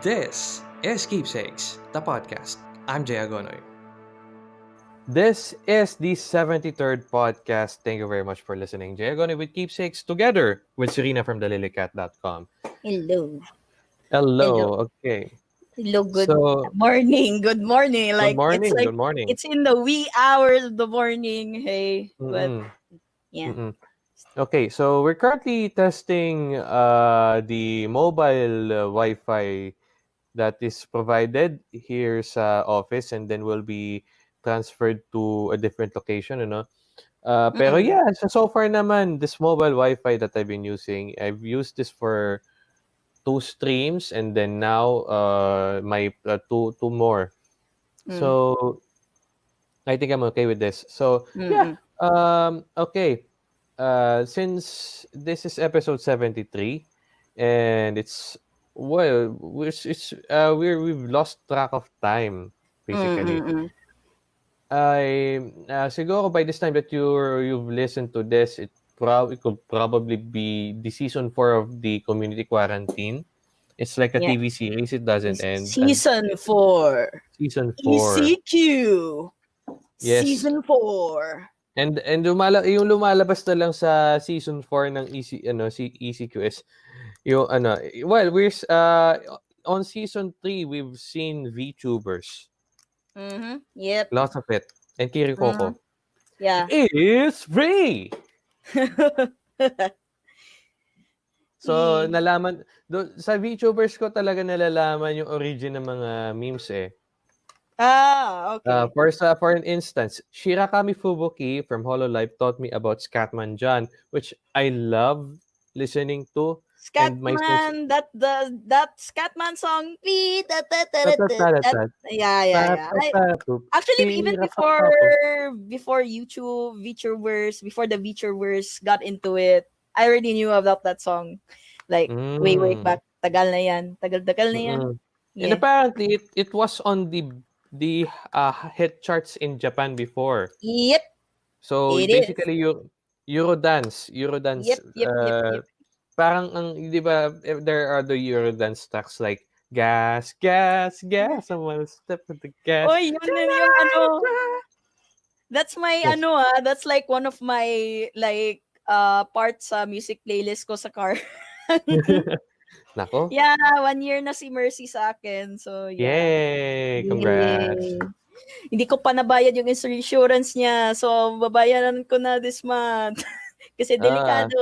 This is Keepsakes, the podcast. I'm Jay Agonoy. This is the 73rd podcast. Thank you very much for listening. Jay Agonoy with Keepsakes together with Serena from thelilycat.com. Hello. Hello. Hello. Okay. Hello, good So, morning. Good morning. Like good morning. it's like good morning. it's in the wee hours of the morning. Hey. But Mm-mm, yeah. mm-mm. Okay, so we're currently testing uh, the mobile uh, Wi-Fi that is provided here sa office and then will be transferred to a different location, ano? Uh, pero Mm. yeah, so, so far naman, this mobile Wi-Fi that I've been using, I've used this for two streams and then now uh, my uh, two two more. Mm. So I think I'm okay with this. So yeah, Mm-mm. um, okay. Uh, since this is episode 73 and it's well, we're, it's uh, we're we've lost track of time basically. Mm-mm. I uh, siguro by this time that you you've listened to this, it probably could probably be the season four of the community quarantine. It's like a Yeah. TV series; it doesn't end. Season four. season four, ECQ. Yes. Season four. And and lumala, yung lumalabas na lang sa season 4 ng EC ano si ECQS yung ano well we're uh on season 3 we've seen VTubers Mm-hmm. Yep. lots of it and Kirikoko Yeah. is free So, nalaman, do, sa VTubers ko talaga nalalaman yung origin ng mga memes eh. Ah, okay. Uh, for, sa, for an instance, Shirakami Fubuki from Hololive taught me about Scatman John, which I love listening to. Scatman, that the that Scatman song. That-. Yeah, yeah, yeah. I- Actually, even before before YouTube, VTubers, before the VTubers got into it, I already knew about that song. Like way way Mm. back. Tagal na yan. Tagal-tagal na yan. Mm-mm. And apparently, it, it was on the the uh, hit charts in Japan before. Yep. So It is. basically Euro, Eurodance, Eurodance Yep, yep, yep, uh, yep. parang ang 'di ba there are the Eurodance tracks like gas, gas, gas, someone step with the gas. Oy, yun yun yung ano. That's my Yes. ano ah, that's like one of my like uh parts sa music playlist ko sa car. Nako. yeah, one year na si Mercy sa akin. So yeah. Yay! Congrats. Yay. Hindi ko pa nabayad yung insurance niya. So, babayaran ko na this month. Kasi Ah. delikado.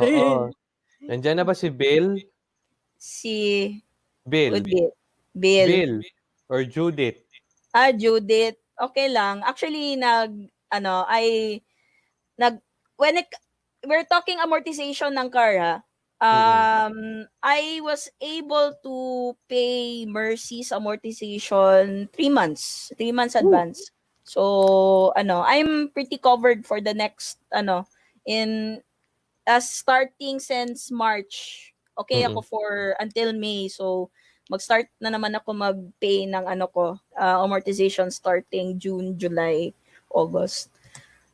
Oo. Nandiyan na ba si Bill? si Bill. Bill. Bill. Bill or Judith? Ah, Judith. Okay lang. Actually, nag, ano, I, nag, when it, we're talking amortization ng car, ha? Um, I was able to pay Mercy's amortization three months, three months advance. So, ano, I'm pretty covered for the next, ano, in, uh, starting since March. Okay Mm-mm. ako for until May. So, mag-start na naman ako mag-pay ng ano ko, uh, amortization starting June, July, August.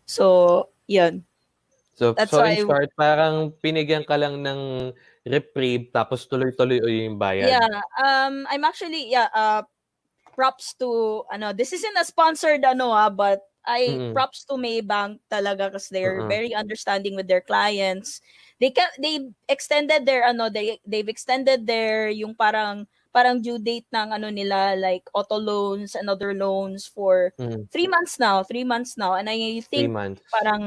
So, yun. So, That's so why- in short, parang pinigyan ka lang ng reprieve tapos tuloy-tuloy yung bayad. Yeah, um I'm actually yeah, uh props to ano, this isn't a sponsored ano ah, but I Mm-mm. props to Maybank talaga kasi they're Mm-mm. very understanding with their clients. They can they extended their ano, they they've extended their yung parang parang due date ng ano nila like auto loans and other loans for Mm, three months now, three months now. And I think parang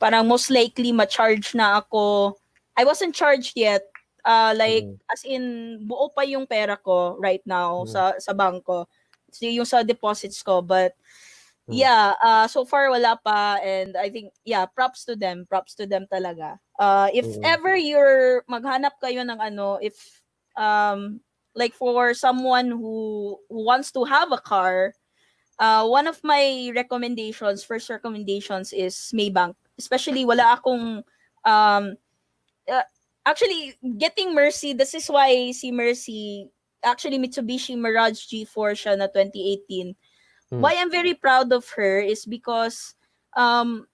parang most likely ma-charge na ako. I wasn't charged yet. Uh, like Mm. as in buo pa yung pera ko right now Mm. sa sa bangko. So, yung sa deposits ko but Mm. yeah, uh, so far wala pa and I think yeah, props to them, props to them talaga. Uh, if Mm. ever you're maghanap kayo ng ano if um like for someone who, who wants to have a car uh, one of my recommendations, first recommendations is Maybank. Especially wala akong um uh, actually getting Mercy, this is why si Mercy actually Mitsubishi Mirage G4 siya na 2018. Hmm. Why I'm very proud of her is because um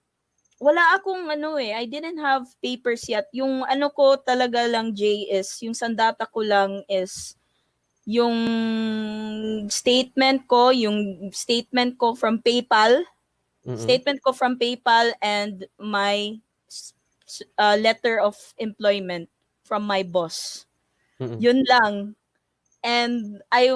wala akong ano eh, I didn't have papers yet. Yung ano ko talaga lang Jay is yung sandata ko lang is yung statement ko, yung statement ko from PayPal, Mm-mm. statement ko from PayPal and my uh, letter of employment from my boss. Mm-mm. Yun lang. And I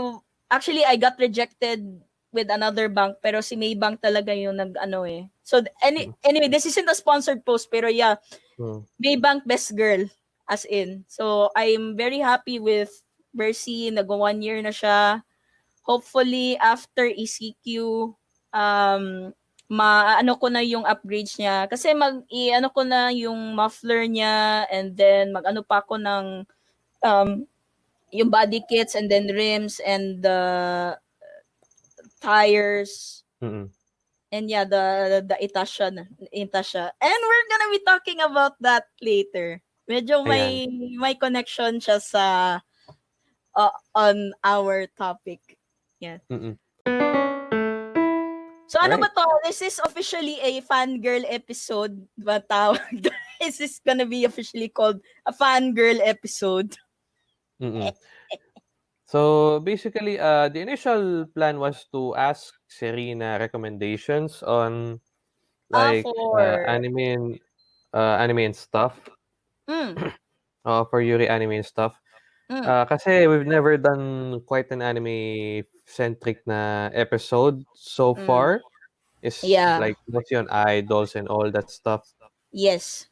actually I got rejected with another bank pero si Maybank talaga yung nag ano eh. So any, anyway, this isn't a sponsored post pero yeah, Mm. Maybank best girl as in. So I'm very happy with Mercy. Nag one year na siya. Hopefully after ECQ um maano ko na yung upgrades niya kasi mag i-ano ko na yung muffler niya and then mag-ano pa ako ng um yung body kits and then rims and the tires Mm-mm. and yeah the the Itasha na Itasha and we're gonna be talking about that later medyo may may connection siya sa uh, on our topic Mm-mm. so ano Right. ba to this is officially a fangirl episode ba tawag this is gonna be officially called a fangirl episode. So basically, uh, the initial plan was to ask Serena recommendations on Ah, like for- uh, anime and uh, anime and stuff. mm, Uh, for Yuri anime and stuff. Mm. Uh, kasi we've never done quite an anime centric na episode so Mm. far. It's Yeah. like mostly on idols and all that stuff. yes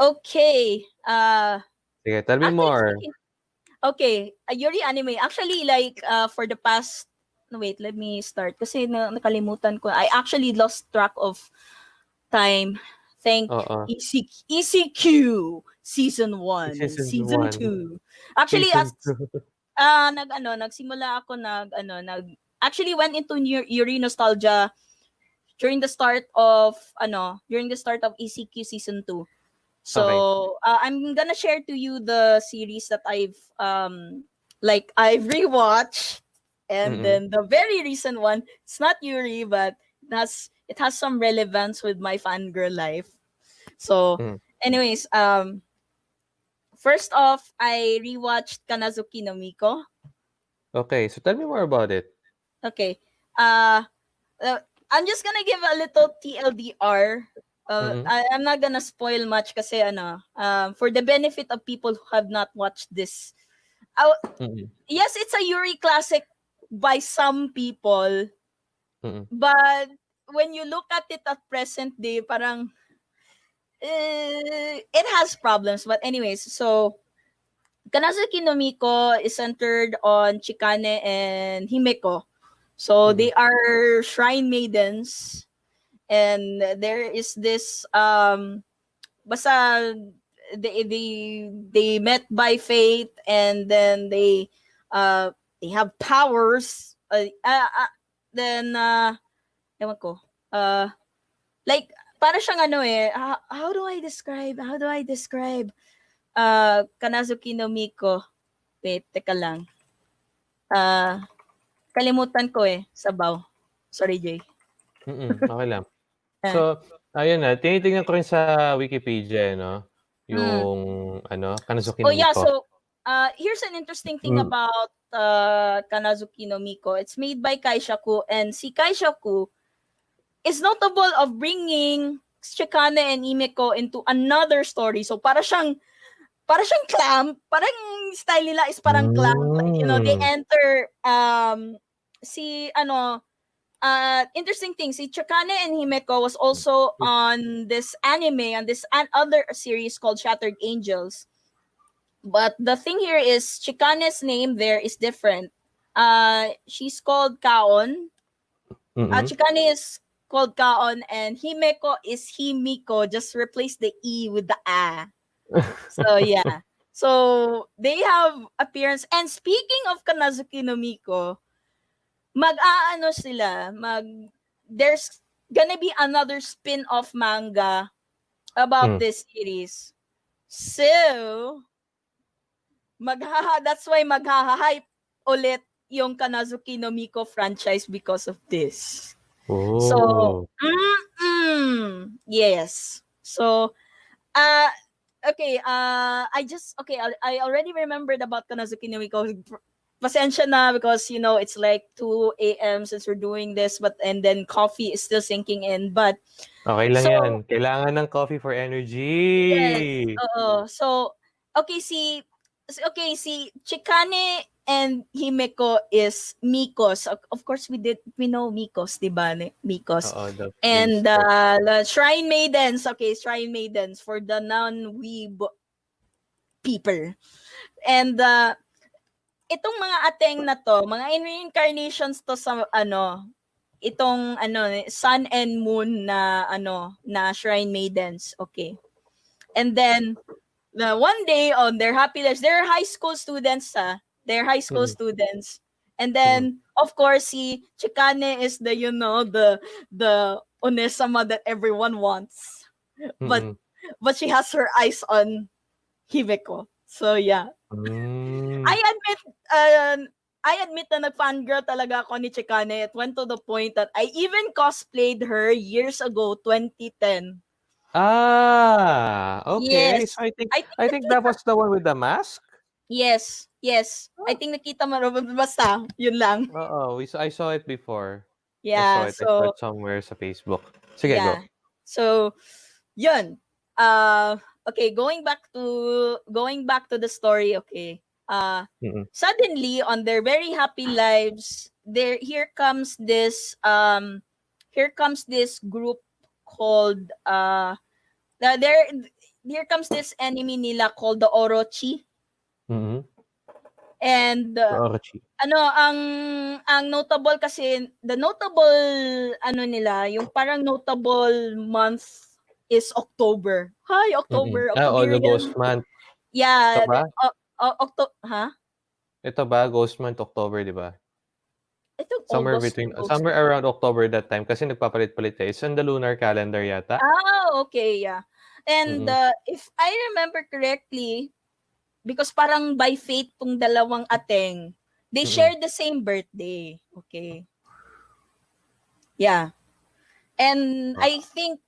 okay uh Sige, tell me Actually, more. speaking- Okay, uh, Yuri anime. Actually, like uh, for the past no wait, let me start kasi na, nakalimutan ko. I actually lost track of time. Thank Oo. EC, ECQ season 1 and Season season one. 2. Actually Season as two. ah nag ano, nagsimula ako nag ano, nag actually went into Yu- Yuri nostalgia during the start of ano, during the start of ECQ season 2. So, uh, I'm gonna share to you the series that I've um like I've rewatched and Mm-mm. then the very recent one, it's not Yuri but it has it has some relevance with my fangirl life. So, Mm. anyways, um first off, I rewatched Kannazuki no Miko. Okay, so tell me more about it. Okay. Uh, uh, I'm just gonna give a little TLDR. Uh, Mhm. I, I'm not gonna spoil much kasi ano, um, for the benefit of people who have not watched this. Uh, Mm-mm. yes, it's a Yuri classic by some people, Mm-mm. but when you look at it at present day, parang eh, it has problems. But anyways, so Kannazuki no Miko is centered on Chikane and Himeko. So Mhm. they are shrine maidens and there is this um basta they they they met by fate and then they uh they have powers uh, uh, uh, then uh ewan ko uh like para siyang ano eh how, how do I describe how do I describe uh Kanazuki no Miko wait teka lang uh kalimutan ko eh sabaw sorry Jay Mm-mm. Okay lang. Ah. So, ayun na, tinitingnan ko rin sa Wikipedia, no? Yung, ano, Kanazuki Oh no yeah, Miko. so uh, here's an interesting thing Mm. about uh, Kanazuki no Miko. It's made by Kaishaku, and si Kaishaku is notable of bringing Chikane and Himeko into another story. So para siyang para siyang clamp, parang style nila is parang clamp. Like, you know, they Mm. enter um si ano uh interesting thing si Chikane and Himeko was also on this anime on this an other series called Shattered Angels. But the thing here is Chikane's name there is different. Uh she's called Kaon. Mm-mm. Uh, Chikane is called Kaon and Himeko is Himiko. Just replace the E with the A. So yeah. So they have appearance. And speaking of Kannazuki no Miko, mag-aano sila, mag there's gonna be another spin-off manga about Hmm. this series. So, maghaha that's why maghaha-hype ulit yung Kannazuki no Miko franchise because of this. Oh. Mm-mm. Yes. So, uh, okay, uh, I just, okay, I, I already remembered about Kannazuki no Miko pasensya na because you know it's like 2 a.m. since we're doing this but and then coffee is still sinking in but Okay lang So- yan. Kailangan ng coffee for energy. oo so okay si okay si Chikane and Himeko is Mikos. Of, course we did we know Mikos di ba Mikos? The and uh, the shrine maidens. Okay shrine maidens for the non-weeb people. And uh, itong mga ateng na to mga reincarnations to sa ano itong ano sun and moon na ano na shrine maidens. Okay. And then the one day on their happy they're high school students ah they're high school Mhm. students and then of course si Chikane is the you know the the onesama that everyone wants but Mm-mm. but she has her eyes on Himeko so yeah Mm. I admit, uh, I admit na nag-fangirl talaga ako ni Chikane. It went to the point that I even cosplayed her years ago, 2010. Ah, okay. Yes. So I think I think, I think that was the one with the mask. yes, yes. I think nakita mo, basta, yun lang. Oo, we saw, I saw it before. Yeah, I saw it, so, somewhere sa Facebook. Sige, yeah. go. So, yun. Uh, okay, going back to, going back to the story, okay. Uh, Mm-mm. suddenly on their very happy lives there here comes this um here comes this group called uh the- there here comes this enemy nila called the Orochi Mhm. and The uh, Orochi. ano ang ang notable kasi the notable ano nila yung parang notable month is October. Hi October. Mm-mm. Ah, oh, the. Ghost Month. Yeah, Ito ba? uh, Octo ha? Ito ba? Ghost Month, October, di ba? Ito Somewhere August, between, August. somewhere around October that time kasi nagpapalit-palit eh. It's on the lunar calendar yata. Ah, okay, yeah. And Mm-mm. uh, if I remember correctly, because parang by fate tong dalawang ateng, they Mm-mm. share the same birthday. Okay. Yeah. And Ah. I think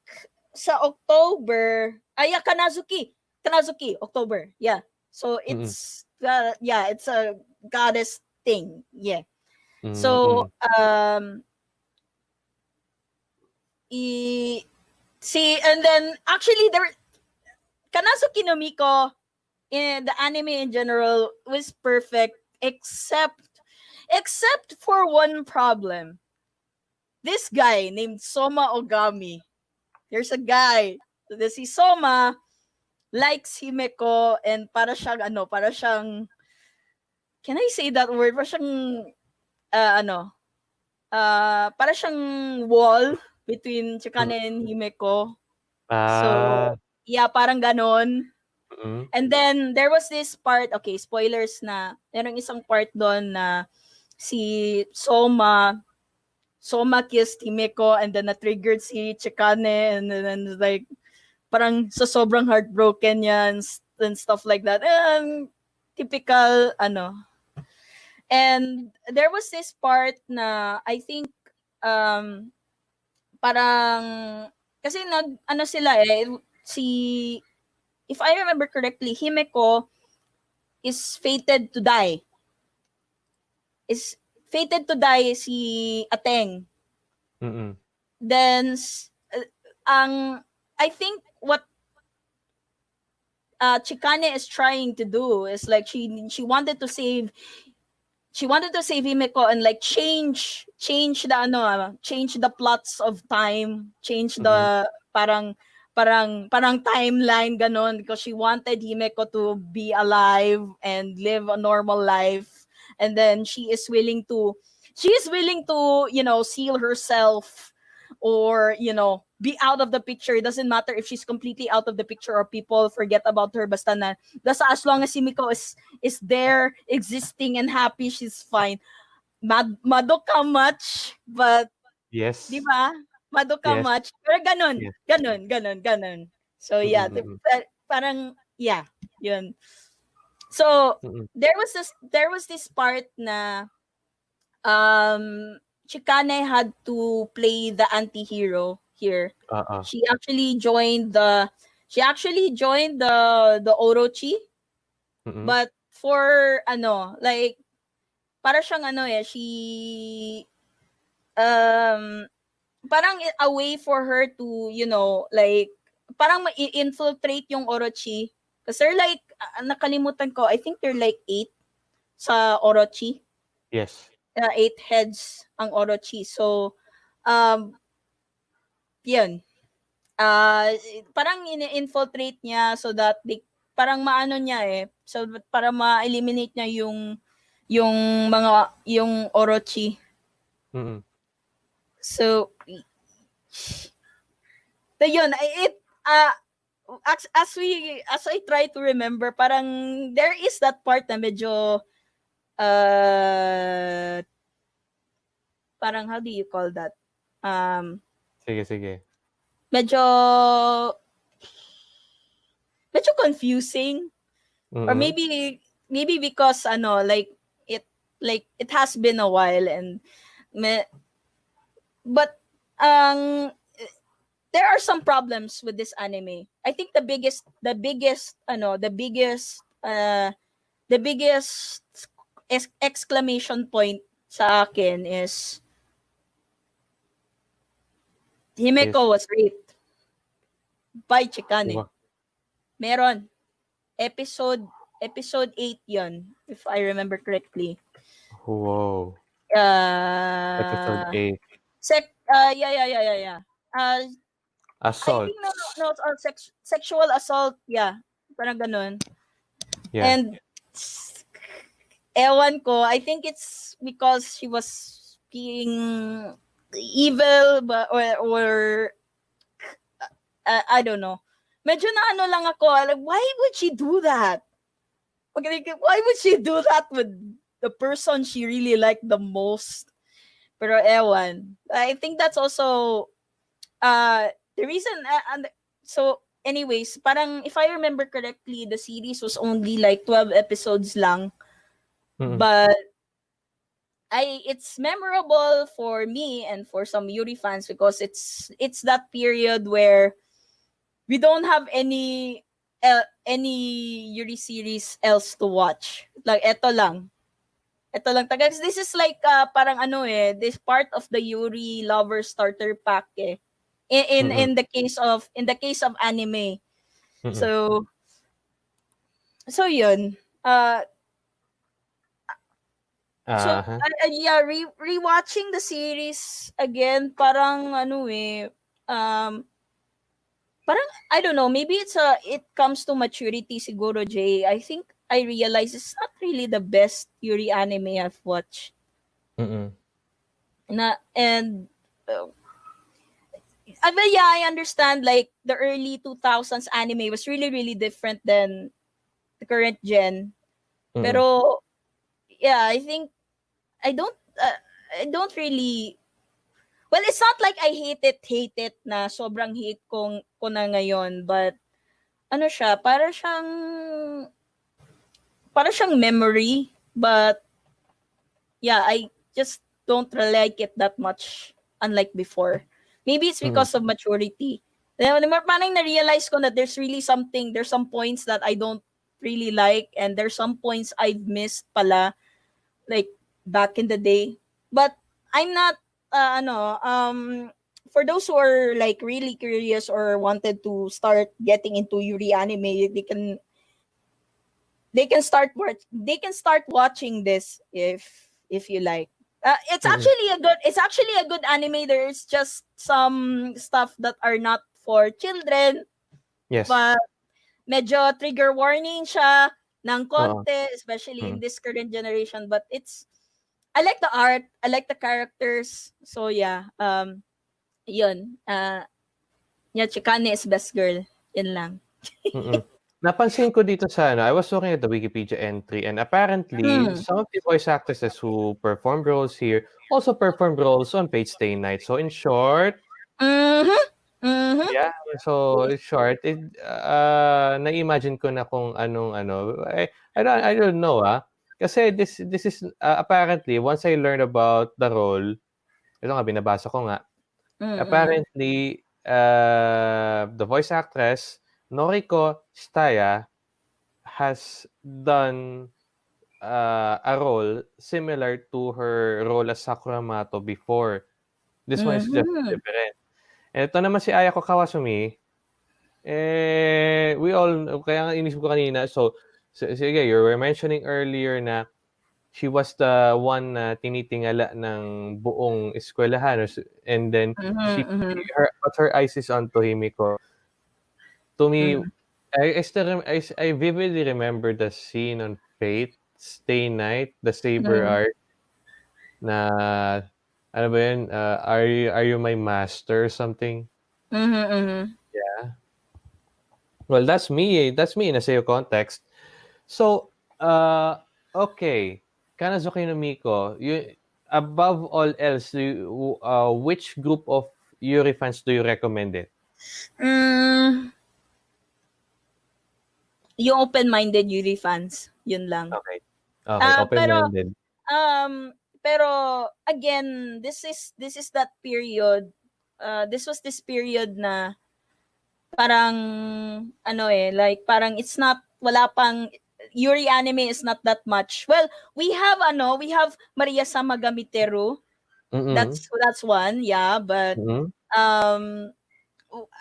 sa October, ay, yeah, Kanazuki. Kanazuki, October. Yeah. So it's, uh, yeah, it's a goddess thing. Yeah. Mm, So, mm. um, i, see, and then actually there, Kannazuki no Miko in the anime in general was perfect, except, except for one problem. This guy named Soma Ogami. There's a guy. This si Soma likes Himeko and para siyang ano, para siyang Can I say that word? Para siyang uh, ano, uh, para siyang wall between Chikane and Himeko. ah, Yeah, parang ganon. mm, And then, there was this part, okay, spoilers na, merong isang part doon na si Soma, Soma kissed Himeko and then na-triggered si Chikane and then and like, parang sa sobrang heartbroken yan s- and stuff like that. And typical, ano. And there was this part na I think um parang kasi nag ano sila eh si if I remember correctly Himeko is fated to die. Is fated to die si Ateng. Mm, then uh, ang I think what uh Chikane is trying to do is like she she wanted to save she wanted to save Himeko and like change change the ano ah, change the plots of time change the parang parang parang timeline ganon because she wanted Himeko to be alive and live a normal life. And then she is willing to she is willing to you know seal herself or you know be out of the picture. It doesn't matter if she's completely out of the picture or people forget about her basta na. Basta as long as si Miko is is there existing and happy she's fine. Mad madoka much but yes. di ba? Madoka Yes. much. Pero ganun Yes. ganun ganun ganun. So yeah Mm, mm, the- parang yeah yun. So Mm, there was this there was this part na um Chikane had to play the anti-hero here. Oo. She actually joined the she actually joined the the Orochi Mm, but for ano like para siyang ano eh, she um parang a way for her to, you know, like parang ma-infiltrate yung Orochi. Kasi they're like, nakalimutan ko, I think they're like eight sa Orochi. Yes. Uh, eight heads ang Orochi. So, um, yun. Uh, parang ini-infiltrate niya so that they, parang maano niya eh. So, para ma-eliminate niya yung yung mga, yung Orochi. Mm-mm. So, so yun, it, uh, as, as we, as I try to remember, parang there is that part na medyo, uh, parang how do you call that? Um, Sige, sige. medyo, medyo confusing. Or Mm-mm. maybe, maybe because, ano, like, it, like, it has been a while and, me, but, um, there are some problems with this anime. I think the biggest, the biggest, ano, the biggest, uh, the biggest ex- exclamation point sa akin is Himeko was raped by Chikane. Wa- Meron. Episode episode 8 yon if I remember correctly. Wow. Uh, Episode 8. Sec, uh, yeah, yeah, yeah, yeah, yeah. Uh, I Assault. think no, no, no, it's all sex, sexual assault, yeah. Parang ganun. Yeah. And ewan ko, I think it's because she was being evil but or or uh, I don't know. Medyo na ano lang ako, like, why would she do that? Okay, why would she do that with the person she really liked the most? Pero ewan. I think that's also uh the reason uh, and so anyways, parang if I remember correctly, the series was only like 12 episodes lang. Mm-mm. But I it's memorable for me and for some Yuri fans because it's it's that period where we don't have any uh, any Yuri series else to watch. Like eto lang. Ito lang taga this is like uh, parang ano eh this part of the Yuri lover starter pack eh. In in, Mhm. in the case of in the case of anime. Mm-mm. So so yun. Uh So, Aha. uh, uh, yeah, re rewatching the series again, parang ano eh, um, parang, I don't know, maybe it's a, it comes to maturity siguro, Jay. I think I realize it's not really the best Yuri anime I've watched. Mm-mm. Na, and, uh, I mean, yeah, I understand, like, the early 2000s anime was really, really different than the current gen. Mm-mm. Pero yeah, I think I don't uh, I don't really Well, it's not like I hate it, hate it na sobrang hate kong ko na ngayon, but ano siya, para siyang para siyang memory, but yeah, I just don't like it that much unlike before. Maybe it's because of maturity. Then, parang na-realize ko that there's really something, there's some points that I don't really like and there's some points I've missed pala like back in the day. But I'm not uh, ano um for those who are like really curious or wanted to start getting into Yuri anime, they can they can start watch they can start watching this if if you like. Uh, it's Mhm. actually a good it's actually a good anime. There's just some stuff that are not for children Yes. but medyo trigger warning siya ng konti, especially in Mm. this current generation. But it's, I like the art, I like the characters. So yeah, um, yun. Uh, yeah, Chikane is best girl. Yun lang. Napansin ko dito sa ano, I was looking at the Wikipedia entry and apparently Hmm. some of the voice actresses who performed roles here also performed roles on Page Stay Night. So in short, Mm-hmm. Mm-hmm. yeah, so in short, it, uh, na-imagine ko na kung anong ano, I, I don't I don't know ah. Kasi this this is uh, apparently once I learned about the role, ito nga binabasa ko nga. Mm-hmm. Apparently uh, the voice actress Noriko Shitaya has done uh, a role similar to her role as Sakura Mato before. This one is just Mhm. different. And ito naman si Ayako Kawasumi, eh, we all, kaya nga inisip ko kanina, so, s- sige, you were mentioning earlier na she was the one na tinitingala ng buong eskwelahan, and then she, Mhm, mhm. her, but her eyes is on Tohimiko. To me, Mm. I, I still I, I vividly remember the scene on Fate, Stay Night, the Saber Mm. arc, na, ano ba yun, uh, are, you, are you my master or something? Mhm, mhm. Yeah. Well, that's me. That's me in a SEO context. So, uh, okay. Kanazuki no Miko, you, above all else, you, uh, which group of Yuri fans do you recommend it? Mm. Yung open-minded Yuri fans, yun lang. Okay. Okay, pero- open-minded. Um, pero again, this is this is that period. Uh, this was this period na parang ano eh, like parang it's not wala pang Yuri anime is not that much. Well, we have ano, we have Maria Sama Gamiteru. Mm-mm. That's that's one, yeah, but Mm-mm. um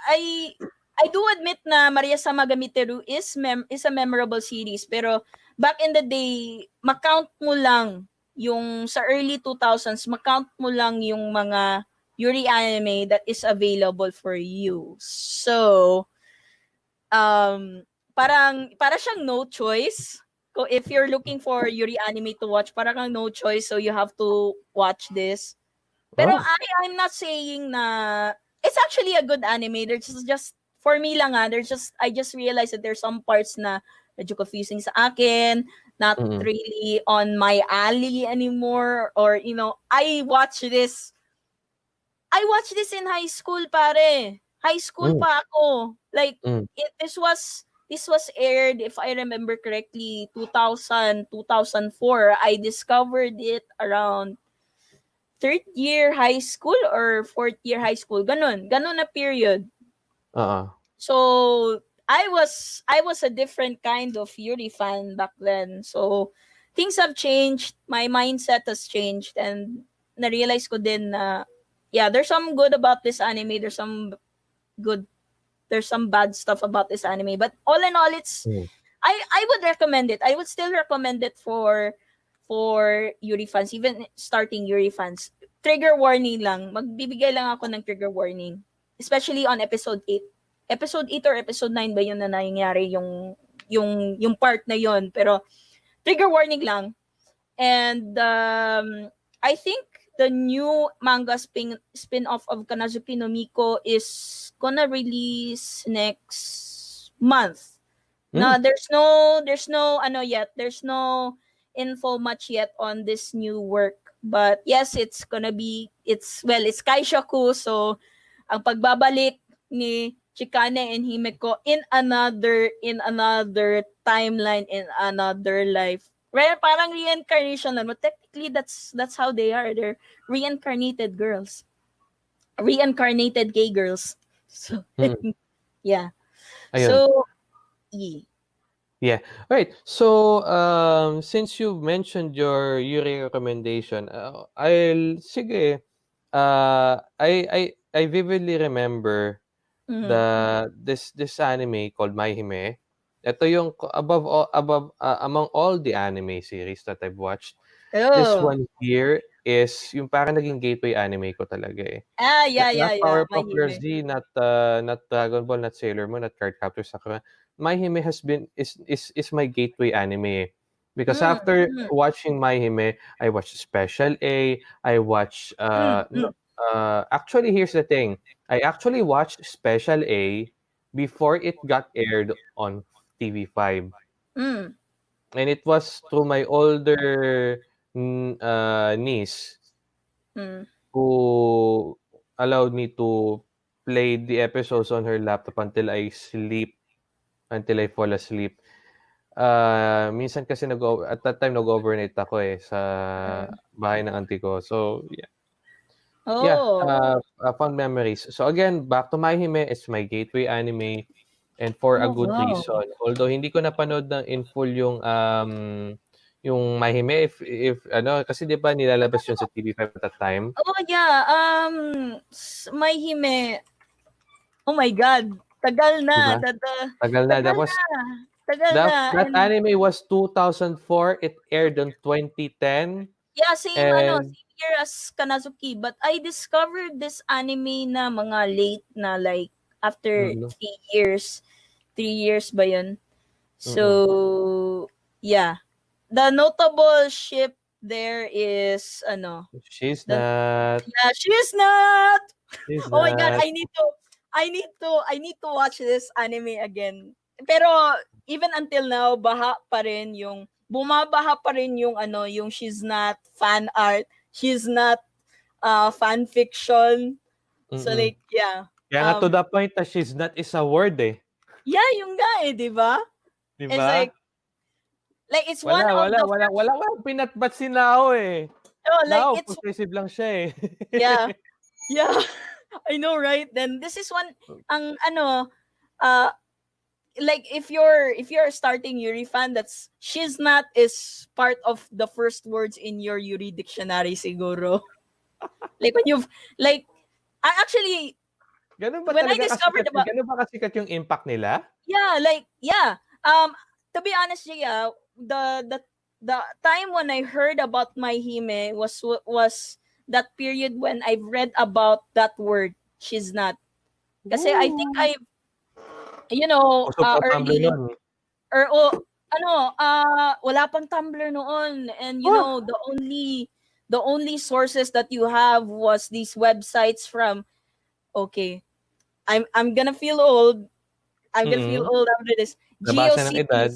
I I do admit na Maria Sama Gamiteru is mem- is a memorable series pero back in the day makount mo lang yung sa early 2000s makount mo lang yung mga Yuri anime that is available for you. So um parang para siyang no choice. If you're looking for Yuri anime to watch, parang kang no choice so you have to watch this. Pero Oh. I I'm not saying na it's actually a good anime. There's just, just for me lang ah, there's just I just realized that there's some parts na medyo confusing sa akin, not Mm-mm. really on my alley anymore or you know, I watch this I watched this in high school pare. High school Mm. pa ako. Like Mm. it this was this was aired if I remember correctly 2000 2004. I discovered it around third year high school or fourth year high school. Ganun. Ganun na period. Uh-uh. So I was I was a different kind of Yuri fan back then. So things have changed. My mindset has changed and na-realize ko din na yeah, there's some good about this anime. There's some good there's some bad stuff about this anime. But all in all it's Mm. I I would recommend it. I would still recommend it for for Yuri fans, even starting Yuri fans. Trigger warning lang. Magbibigay lang ako ng trigger warning. Especially on episode 8. Episode 8 or episode 9 ba yun na nangyari yung yung yung part na yun. Pero trigger warning lang. And um, I think the new manga spin spin-off of Kannazuki no Miko is gonna release next month. No, hmm. there's no there's no ano yet. There's no info much yet on this new work. But yes, it's gonna be it's well, it's Kaishaku so ang pagbabalik ni Chikane and Himeko in another in another timeline in another life. Right, parang reincarnation na. But technically that's that's how they are. They're reincarnated girls. Reincarnated gay girls. So Mm. yeah. Ayun. So yeah. Right. So, um, since you mentioned your Yuri recommendation, uh, I'll sige. Uh, I I I vividly remember Mhm. the this this anime called My Hime. Ito yung above all, above uh, among all the anime series that I've watched. This Oh. one here is yung parang naging gateway anime ko talaga eh. Ah, yeah, yeah, not yeah. Powerpuff Girls. Z, not uh, not Dragon Ball, not Sailor Moon, not Cardcaptor Sakura. My Hime has been is is is my gateway anime. eh. Because Mm, after mm. watching My Hime, I watched Special A, I watched uh, Mm, uh actually here's the thing. I actually watched Special A before it got aired on TV5. Mm. And it was through my older uh, niece Mm. who allowed me to play the episodes on her laptop until I sleep, until I fall asleep. Uh, minsan kasi nag at that time nag-overnight ako eh sa bahay ng auntie ko. So, yeah. Yeah, Oh. uh, uh, fond memories. So again, back to My Hime, it's my gateway anime and for a Oh, good wow. reason. Although hindi ko napanood ng in full yung um yung Mahime if if ano kasi 'di ba nilalabas yun sa TV5 at that time? Oh yeah, um s- My Hime. Oh my god. Tagal na. Diba? Tada, Tagal na. tagal That was na. Tagal that, na. that And- anime was 2004. It aired in 2010. Yeah, same ano, And- same year as Kanazuki. But I discovered this anime na mga late na like after Mhm. three years. Three years ba yun? So, yeah. The notable ship there is ano. She's The- not. Yeah, she's not. She's Oh my god, not. I need to I need to I need to watch this anime again. Pero even until now, baha pa rin yung bumabaha pa rin yung ano, yung she's not fan art, she's not uh fan fiction. So Mm-mm. like yeah. Kaya nga to um, the point that she's not is a word eh. Yeah, yung nga eh, 'di ba? Di It's ba? like like it's one wala, of wala, the wala, wala, wala, pinatbat si Nao eh. oh, like Nao, it's possessive lang siya eh. yeah. Yeah. I know, right? Then this is one ang ano uh like if you're if you're starting Yuri fan that's she's not is part of the first words in your Yuri dictionary siguro. like when you've like I actually Ganun ba When I discovered kasikat, about- ganun ba kasikat yung impact nila? yeah, like yeah. Um to be honest, yeah, the the the time when I heard about my hime was was that period when I've read about that word. She's not. Kasi I think I you know, Uso uh, pa Tumblr early or oh, ano, ah wala pang Tumblr noon and you Oh. know, the only the only sources that you have was these websites from okay. I'm I'm gonna feel old. I'm gonna feel old after this. Nabasa ng edad.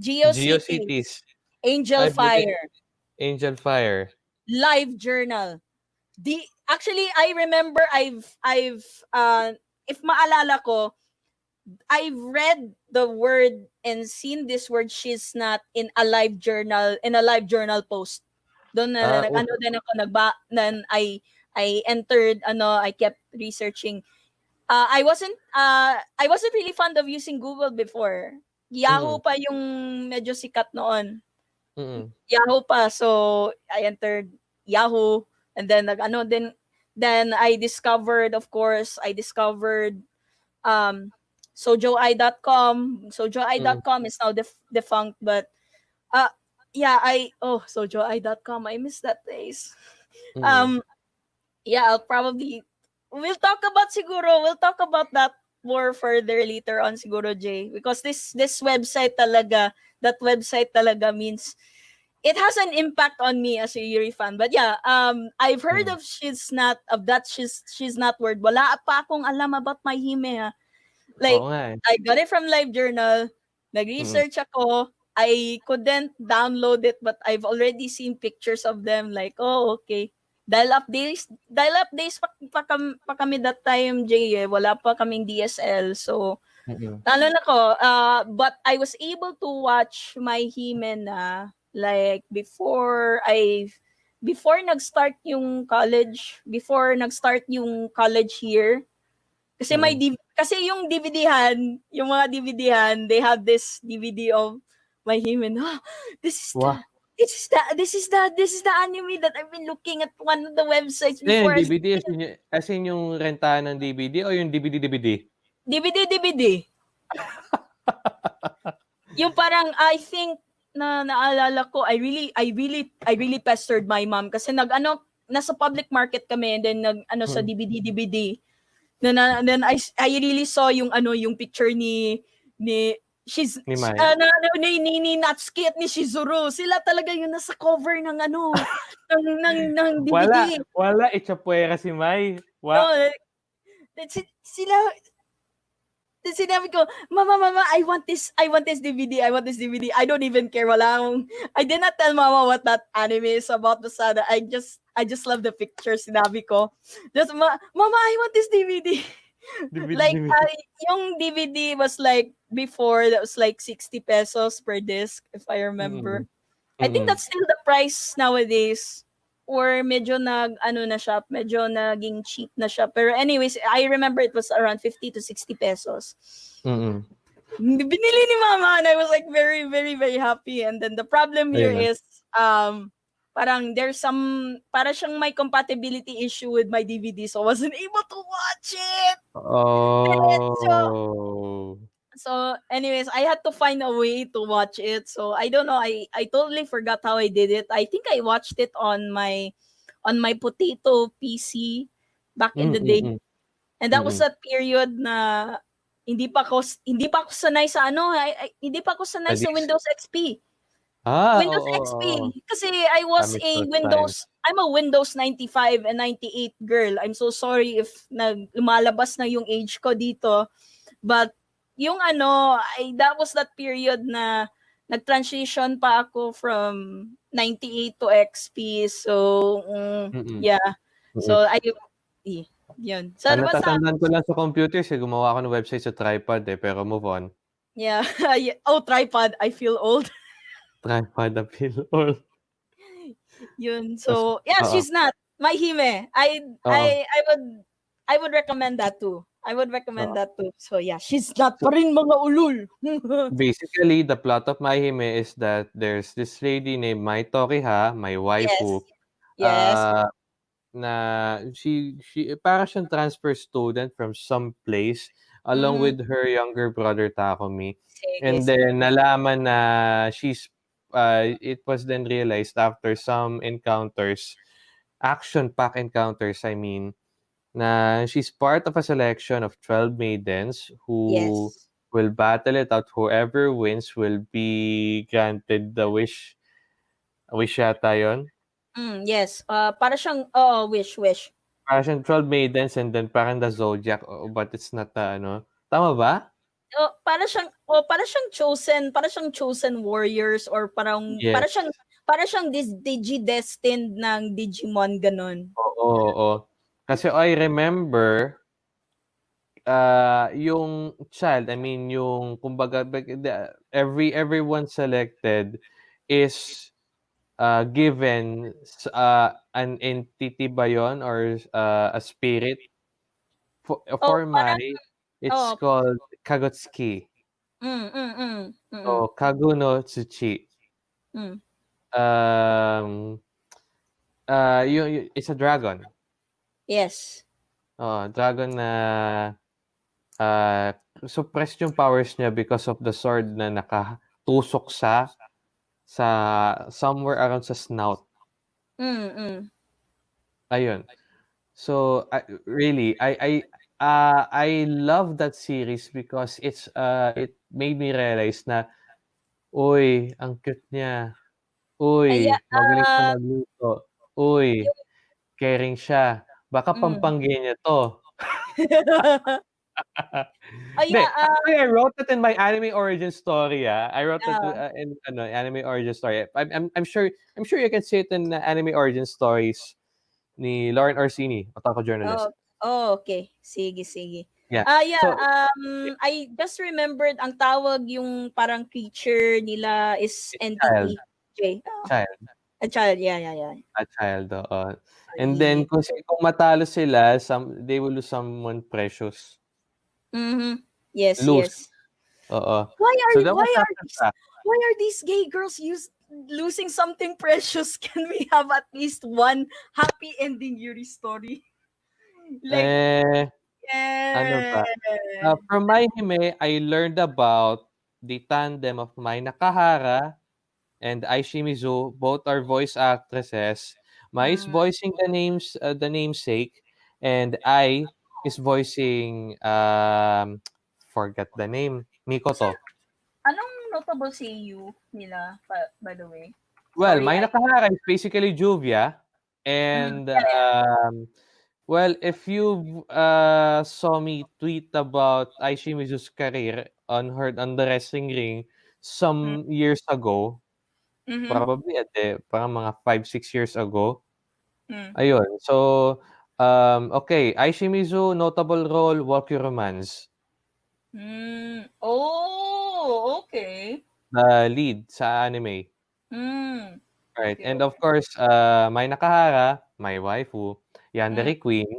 GeoCities, GeoCities, GeoCities, Angel I've been- Fire, Angel Fire. Live Journal. The actually I remember I've I've uh if maalala ko I've read the word and seen this word ShizNat in a live journal in a live journal post. Doon na oh. ano din ako nagba then I I entered ano I kept researching. Uh, I wasn't uh I wasn't really fond of using Google before. Yahoo pa yung medyo sikat noon. Mm-mm. Yahoo pa. So I entered Yahoo and then nag ano then then I discovered of course I discovered um sojoi.com. Sojoi.com is now def- defunct but uh yeah, I oh sojoi.com. I miss that place. Mm-mm. Um yeah, I'll probably we'll talk about siguro we'll talk about that more further later on siguro Jay because this this website talaga that website talaga means it has an impact on me as a Yuri fan but yeah um I've heard Mm. of she's not of that she's she's not word wala pa akong alam about my hime ha like Oo nga eh. I got it from Live Journal. Nag-research ako. I couldn't download it but I've already seen pictures of them like, oh, okay. Dial-up days, dial-up days pa, pa, pa kami that time, Jay, eh. Wala pa kaming DSL. So, Mm-mm. lalo na ko. Uh, but I was able to watch my He-Man na like before I before nag-start yung college, before nag-start yung college year. Kasi may Mm. div- kasi yung DVDhan, yung mga DVDhan, they have this DVD of my He-Man. Oh, this is Wow. the this is the this is the this is the anime that I've been looking at one of the websites Ano before. DVD? As in, yung- as in yung rentahan ng DVD o yung DVD-DVD? DVD, DVD. yung parang, I think, na naalala ko, I really, I really, I really pestered my mom kasi nag, ano, nasa public market kami and then nag, ano, sa Hmm. DVD, DVD. Then, uh, then I, I really saw yung, ano, yung picture ni, ni, she's, Ni Mai. uh, na, na, ni, ni, ni Natsuki at ni Shizuru. Sila talaga yung nasa cover ng, ano, ng, ng, ng DVD. Wala. Wala. Itchapuera si Mai. Wa. No, eh, si- sila, sinabi ko, Mama, Mama, I want this, I want this DVD, I want this DVD. I don't even care. Wala akong, I did not tell Mama what that anime is about Masada. I just, I just love the picture, sinabi ko. Just, Ma, Mama, I want this DVD. DVD, like, DVD. uh, yung DVD was like, before, that was like 60 pesos per disc, if I remember. I think that's still the price nowadays. Or medyo nag, ano na siya, medyo naging cheap na siya. Pero anyways, I remember it was around 50 to 60 pesos. Mm-mm. binili ni mama and I was like very, very, very happy. And then the problem here na. is, um, parang there's some, para siyang may compatibility issue with my DVD so I wasn't able to watch it. Oh. So anyways, I had to find a way to watch it. So I don't know, I, I totally forgot how I did it. I think I watched it on my, on my potato PC back in Mm, the mm, day. mm. And that was Mm. that period na hindi pa ako hindi pa ako sanay sa ano, ay, ay- hindi pa ako sanay sa Sa Windows XP. Ah, Windows oo, XP. oo. Kasi I was a Windows, I'm a Windows 95 and 98 girl. I'm so sorry if nag lumalabas na yung age ko dito. But yung ano, I, that was that period na nag-transition pa ako from 98 to XP. So, mm, Mm-mm. yeah. Mm-mm. So, I, eh, yun. So, basta, natatandaan ko lang sa computer kasi gumawa ako ng website sa tripod eh, pero move on. Yeah. Oh, tripod. I feel old. Tripod appeal all. Yun. So, yeah, she's not. My hime. I. I I would I would recommend that too. I would recommend that too. So, yeah, she's not pa rin mga ulul. Basically, the plot of My Hime is that there's this lady named Mai Tokiha, my waifu, yes. uh, na she she para siyang transfer student from some place along Mhm. with her younger brother Takumi. Sige, And sige. then nalaman na she's uh, it was then realized after some encounters, action-packed encounters, I mean, na she's part of a selection of 12 maidens who Yes. will battle it out. Whoever wins will be granted the wish. Wish yata yun? Mm, yes. Uh, para siyang, oh, wish, wish. Parang siyang 12 maidens and then parang the zodiac, oh, but it's not the ano. Tama ba? Oh, para siyang, oh, para siyang chosen, para siyang chosen warriors or parang, Yes. para siyang, para siyang dis, digi-destined ng Digimon, ganun. Oo, oo. Kasi I remember uh, yung child, I mean yung kumbaga every everyone selected is uh, given uh, an entity ba yun or uh, a spirit for, for Oh, parang- Mai it's oh. called Kagotsuki. Mm, mm, mm, mm, So Kagu no Tsuchi. mm. Um uh yung- it's a dragon. Yes. Oh, dragon na uh, suppressed yung powers niya because of the sword na nakatusok sa sa somewhere around sa snout. Mm, mm. Ayun. So I, really I I uh, I love that series because it's uh it made me realize na uy, ang cute niya. Uy, Kaya, magaling siya ah, magluto. Uy, caring siya. Baka Mm. pampangge niya to. Hindi, yeah, ah, actually, I wrote it in my anime origin story. Ah, I wrote it Ah. uh, in ano, anime origin story. I'm, I'm, I'm sure I'm sure you can see it in uh, anime origin stories ni Lauren Orsini, otaku journalist. oh, oh, okay. Sige, sige. Yeah. Ah, yeah, So- um, I just remembered ang tawag yung parang creature nila is entity. J. Oh, Child, a child, yeah, yeah, yeah. a child. oo. And then kung, kung matalo sila, some they will lose someone precious. Mm-hmm. Yes, Lose. yes. Oo. Why are So why are these, why are these gay girls use losing something precious? Can we have at least one happy ending Yuri story? Like, Eh, yeah. ano ba? Uh, from my hime, Ai learned about the tandem of Mai Nakahara and Ai Shimizu. Both are voice actresses. Mai is Mm. voicing the names, uh, the namesake, and I is voicing um, forgot the name Mikoto. Anong notable CU nila, by the way? Well, Sorry, Mai Nakahara is basically Juvia, and um, well, if you uh, saw me tweet about Ai Shimizu's career on her on the wrestling ring some years ago, Mhm. probably at the parang mga 5 6 years ago. Mm. Ayun. So um okay, Ai Shimizu notable role Walk Your Romance, Mm. Oh, okay. the lead sa anime. Mm. Right. Okay, And of course, uh Mai Nakahara, my waifu, Yandere Mm. Queen,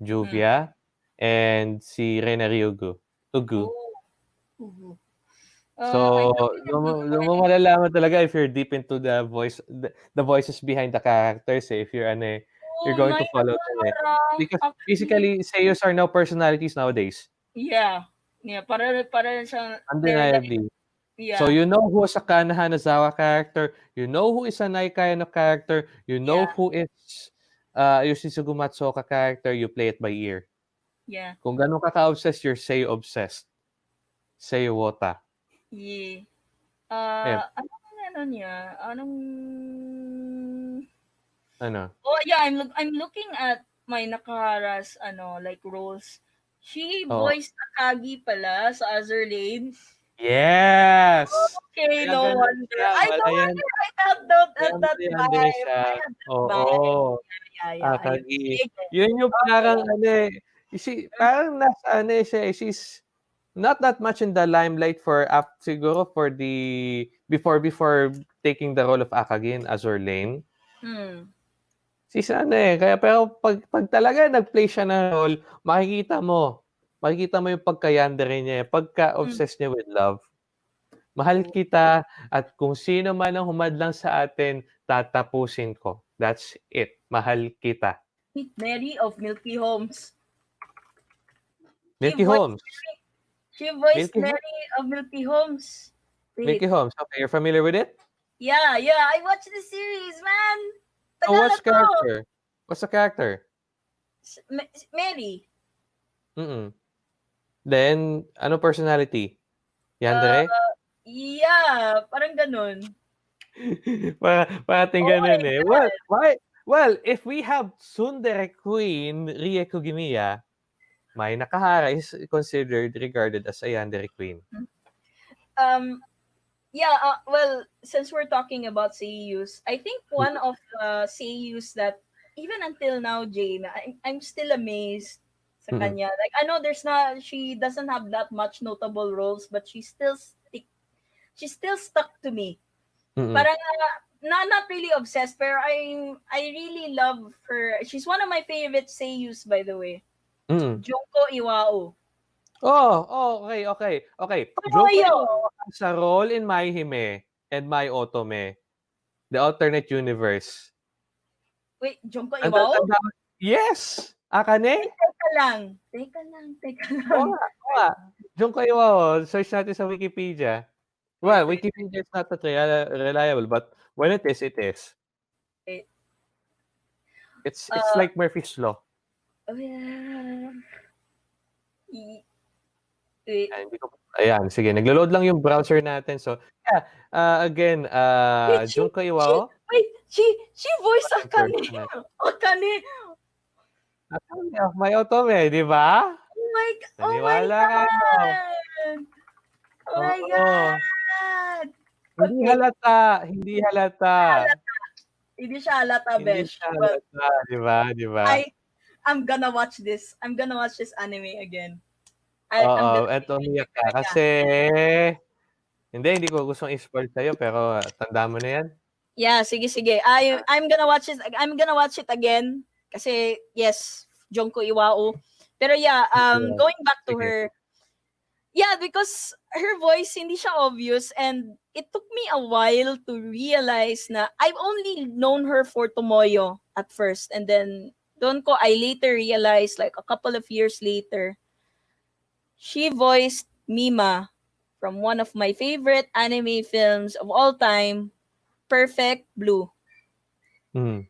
Juvia, and si Rena Ryugu. Ugu. Oh. I So, doon mo, remember doon mo malalaman talaga if you're deep into the voice, the, the voices behind the characters. Eh. If you're ano, eh, you're Oh, going to follow them. Eh. Because Actually, basically, seiyus are now personalities nowadays. yeah. Yeah, para para siya they're like Undeniably. yeah. So you know who is a Kana Hanazawa character, you know who is a Naika Kayano character, you know Yeah. who is uh, Yoshitsugu Matsuoka character, you play it by ear. yeah. Kung ganun ka ka-obsessed, you're Seiyu obsessed. Seiyu Wota. Yeah. Yeah. Uh, anong ano niya? Anong Ano? Oh, yeah, I'm look I'm looking at my Nakahara's ano, like roles. She Oo. voiced Akagi pala sa Azur Lane. Yes! Okay, no wonder. I no wonder I felt that at that time. Oo. vibe. Yeah, yeah. Akagi. Sige. Yun yung parang ano eh. She, parang nasa ano eh siya eh. She's not that much in the limelight for up siguro for the before before taking the role of Akagi in Azur Lane. Hmm. She's ano eh. Kaya pero pag, pag talaga nag-play siya ng role, makikita mo. Makikita mo yung pagka-yandere niya. Pagka-obsessed niya with love. Mahal kita at kung sino man ang humadlang sa atin, tatapusin ko. That's it. Mahal kita. Mary of Milky Homes. Milky voiced Holmes. She voiced Milky Mary of Milky Homes. Wait. Milky Holmes. Okay, you're familiar with it? Yeah, yeah. I watched the series, man. Tagal what's na to. character? What's the character? Mary. Mm-mm. Then, ano personality? Yandere? Uh, yeah, parang ganun. para, parating oh ganun eh. Well, why? Well, if we have Tsundere Queen, Rie Kugimiya, Mai Nakahara is considered regarded as a Yandere Queen. Um, yeah, uh, well, since we're talking about seiyus, I think one of the seiyus that even until now, Jane, I'm, I'm still amazed sa Mm-mm. kanya. Like, I know there's not, she doesn't have that much notable roles, but she still stick, she still stuck to me. Mm-mm. Parang, uh, not, not really obsessed, pero I, I really love her. She's one of my favorite seiyus, by the way. Mm-mm. Junko Iwao. Oh, oh, okay, okay, okay. Junko has a role in My Hime and My Otome, the alternate universe. Wait, Junko Iwao? tanda- Yes! Akane? Teka lang. Teka lang, teka Oo lang. nga, oo nga. Junko Iwao, search natin sa Wikipedia. Well, Wikipedia is not that reliable, but when it is, it is. Wait. It's it's Uh, like Murphy's Law. Oh, yeah. I- Wait. Ayan, hindi ko, ayan, sige. Naglo-load lang yung browser natin. So, yeah. Uh, again, uh, Wait, Junko Iwao. Wait, she she voiced Akane. Akane. Akane of My Otome, di ba? Oh my god. Oh my Naniwala ka, no? god. Oh my Oo. god. Hindi Okay. halata. Hindi halata. Hindi siya halata, Hindi besh. siya But halata. Di ba? Di ba? I I'm gonna watch this. I'm gonna watch this anime again. I, Oo, eto umiyak ka. Kasi, hindi, hindi ko gustong i-spoil sa'yo, pero tanda mo na yan. Yeah, sige sige. I I'm gonna watch it. I'm gonna watch it again kasi yes, Junko Iwao. Pero yeah, um going back to her. Yeah, because her voice hindi siya obvious and it took me a while to realize na I've only known her for Tomoyo at first and then doon ko I later realized like a couple of years later she voiced Mima from one of my favorite anime films of all time, Perfect Blue. Hmm.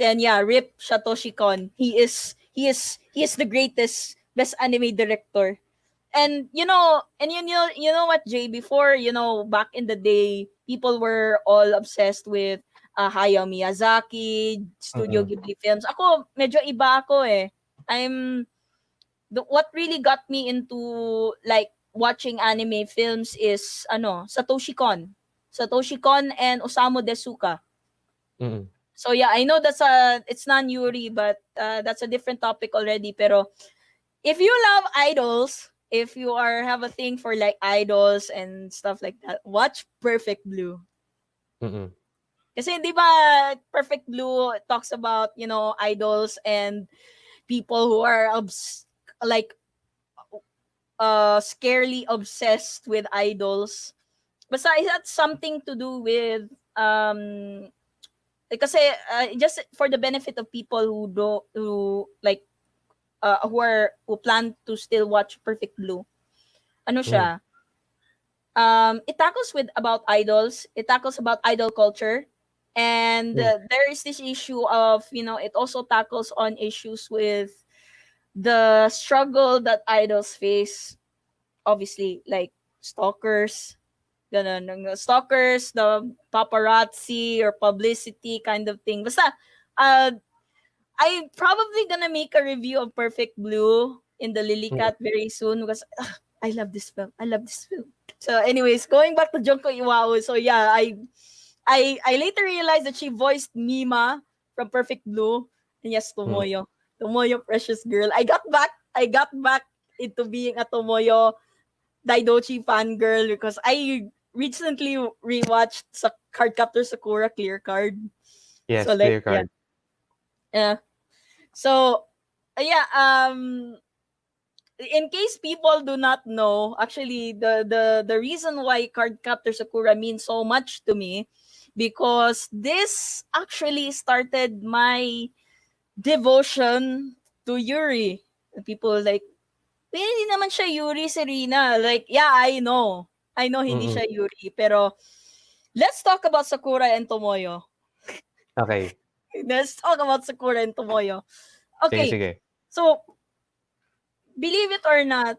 Then yeah, Rip Satoshi Kon. He is he is he is the greatest best anime director. And you know, and you know, you know what, Jay? Before you know, back in the day, people were all obsessed with uh, Hayao Miyazaki, Studio Ghibli films. Ako, medyo iba ako eh. I'm the, what really got me into like watching anime films is ano, Satoshi Kon. Satoshi Kon and Osamu Tezuka. Mm-mm. So yeah, I know that's a it's not Yuri, but uh, that's a different topic already. Pero if you love idols, if you are have a thing for like idols and stuff like that, watch Perfect Blue. Mm-mm. Kasi di ba Perfect Blue talks about, you know, idols and people who are obs- like uh scarily obsessed with idols. It had something to do with um kasi uh, just for the benefit of people who do who like uh, who are who plan to still watch Perfect Blue. Ano siya? Um it tackles with about idols, it tackles about idol culture and Mm. uh, there is this issue of, you know, it also tackles on issues with the struggle that idols face obviously like stalkers ganun, ng stalkers the paparazzi or publicity kind of thing basta uh I'm probably gonna make a review of Perfect Blue in the Lily Cat very soon because ah, I love this film. I love this film. So, anyways, going back to Junko Iwao. So yeah, I I I later realized that she voiced Mima from Perfect Blue. And yes, Tomoyo. Tomoyo Precious Girl. I got back I got back into being a Tomoyo Daidochi fangirl because I recently rewatched sa Cardcaptor Sakura Clear Card. Yes, So, like, clear card. Yeah. So, uh, yeah, um in case people do not know, actually the the the reason why Cardcaptor Sakura means so much to me because this actually started my devotion to Yuri. People like, "Eh, hindi naman siya Yuri, Serena. Like, yeah, I know. I know hindi Mm-mm. siya Yuri. Pero, let's talk about Sakura and Tomoyo. Okay. Let's talk about Sakura and Tomoyo. Sige, Okay, sige. so believe it or not,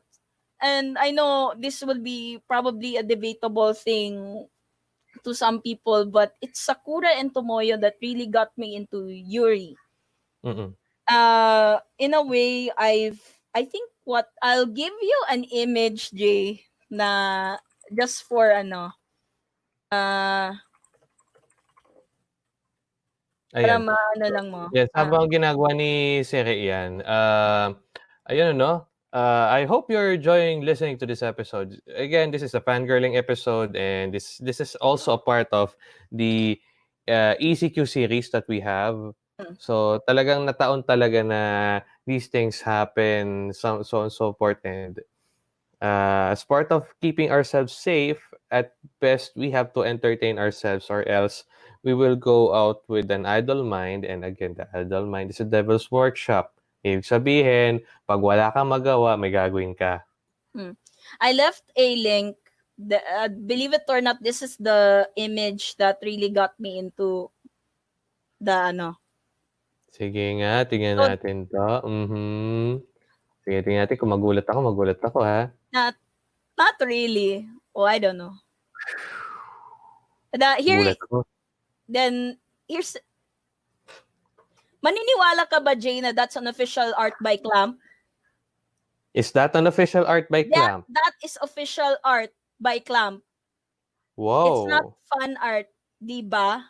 and I know this will be probably a debatable thing to some people, but it's Sakura and Tomoyo that really got me into Yuri. Mm-mm. Uh, in a way, I've I think what I'll give you an image, Jay, na just for ano, uh, para Ayan. maano lang mo. Yes, Ah. habang ginagawa ni Siri yan, uh, ayun ano, uh, I hope you're enjoying listening to this episode. Again, this is a fangirling episode and this this is also a part of the uh, ECQ series that we have. Mm. So talagang nataon talaga na these things happen, so, so and so forth. And uh, as part of keeping ourselves safe, at best we have to entertain ourselves or else we will go out with an idle mind. And again, the idle mind is a devil's workshop. Ibig sabihin, pag wala kang magawa, may gagawin ka. I left a link. The, uh, believe it or not, this is the image that really got me into the ano. Sige nga, tingnan So- natin to. Mhm. Sige, tingnan natin. Kung magulat ako, magulat ako ha. Not not really. Oh, I don't know. The, here, then, here's, maniniwala ka ba, Jay, na that's an official art by Clamp? Is that an official art by Yeah, Clamp? that is official art by Clamp. Wow. It's not fan art, di ba?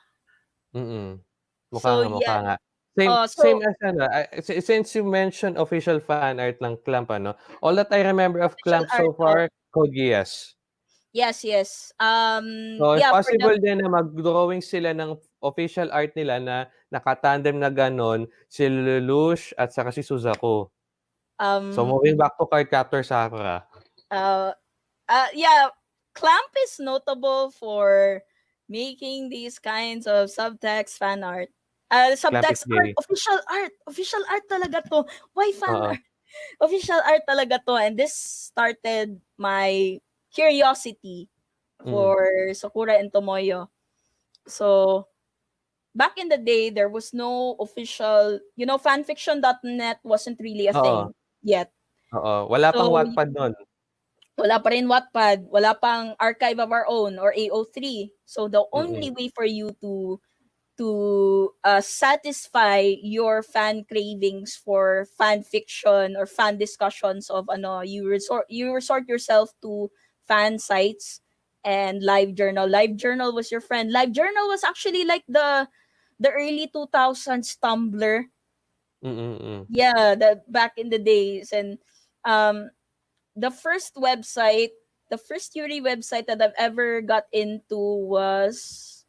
Mm-mm. Mukha So, nga, mukha yeah. nga. Same, Oh, so- same as ano, si- since you mentioned official fan art ng Clamp, ano, all that I remember of Official Clamp so far, Code Geass. Yes, yes. Um, So, it's yeah, for the- possible din na mag-drawing sila ng official art nila na nakatandem na ganon, si Lelouch at saka si Suzaku. um, So, moving back to Cardcaptor Sakura. uh, uh, yeah, Clamp is notable for making these kinds of subtext fan art. Uh, subtext art, official art, official art talaga to. Why fan Oo. art? Official art talaga to. And this started my curiosity Mm. for Sakura and Tomoyo. So, back in the day, there was no official, you know, fanfiction.net wasn't really a Oo. thing yet. Oo. Wala pang So, Wattpad nun. wala pa rin Wattpad, wala pang Archive of Our Own or AO3. So the only way for you to to uh, satisfy your fan cravings for fan fiction or fan discussions of ano, you resort you resort yourself to fan sites and live journal. Live journal was your friend. Live journal was actually like the the early 2000s Tumblr Mm-mm-mm. yeah the back in the days and um the first website the first Yuri website that I've ever got into was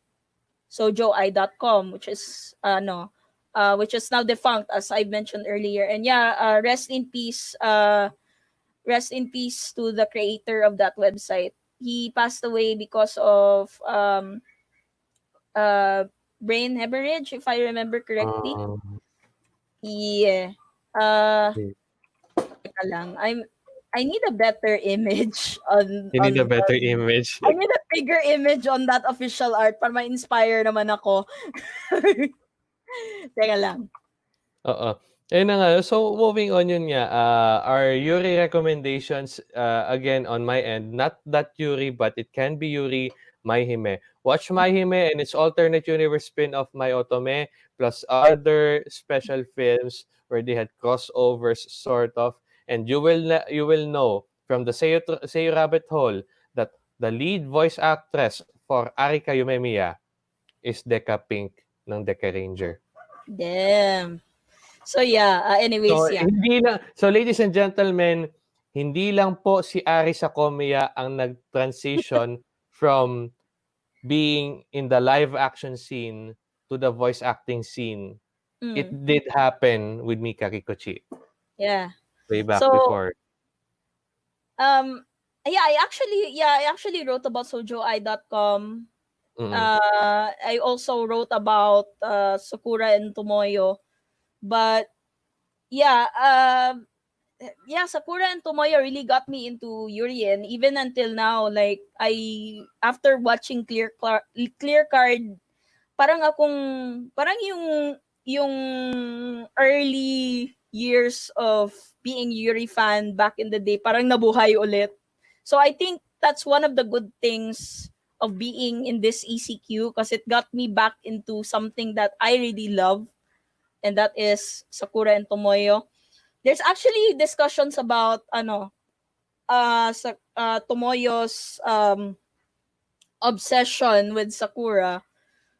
sojoi.com which is uh no uh which is now defunct as I mentioned earlier and yeah uh rest in peace uh rest in peace to the creator of that website. He passed away because of um uh brain hemorrhage, if I remember correctly. Um, Yeah. Uh, lang. I'm I need a better image on you need on a better the- image. I need a bigger image on that official art para ma-inspire naman ako. Teka lang. Oo. Ayun na nga. So, moving on yun nga. Uh, our Yuri recommendations, uh, again, on my end, not that Yuri, but it can be Yuri Maihime. Watch Maihime and its alternate universe spin-off My Otome, plus other special films where they had crossovers, sort of. And you will you will know from the Seiyo, Tr- Seiyo Rabbit Hole the lead voice actress for Arika Yumemiya is Deka Pink ng Dekaranger. Damn. So yeah, uh, anyways, So, yeah. hindi lang, so ladies and gentlemen, hindi lang po si Ari Sakomiya ang nag-transition from being in the live action scene to the voice acting scene. Mm, It did happen with Mika Kikuchi yeah. way back So, before. Um yeah, I actually yeah, I actually wrote about sojoai.com. Mm-mm. Uh I also wrote about uh Sakura and Tomoyo. But yeah, um yeah, Sakura and Tomoyo really got me into Yuri and even until now like I after watching Clear Clear Card parang akong parang yung yung early years of being Yuri fan back in the day parang nabuhay ulit. So I think that's one of the good things of being in this ECQ because it got me back into something that I really love and that is Sakura and Tomoyo. There's actually discussions about ano uh, sa, uh Tomoyo's um obsession with Sakura.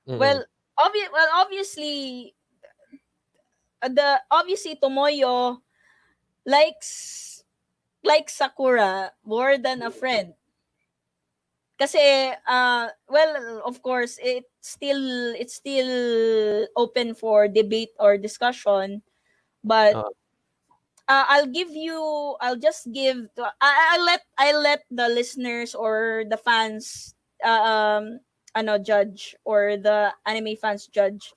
Mm-mm. Well, obvi- well obviously the obviously Tomoyo likes likes Sakura more than a friend. Kasi uh well of course it's still it's still open for debate or discussion but Oo. uh, I'll give you I'll just give I I'll let I let the listeners or the fans uh, um ano judge or the anime fans judge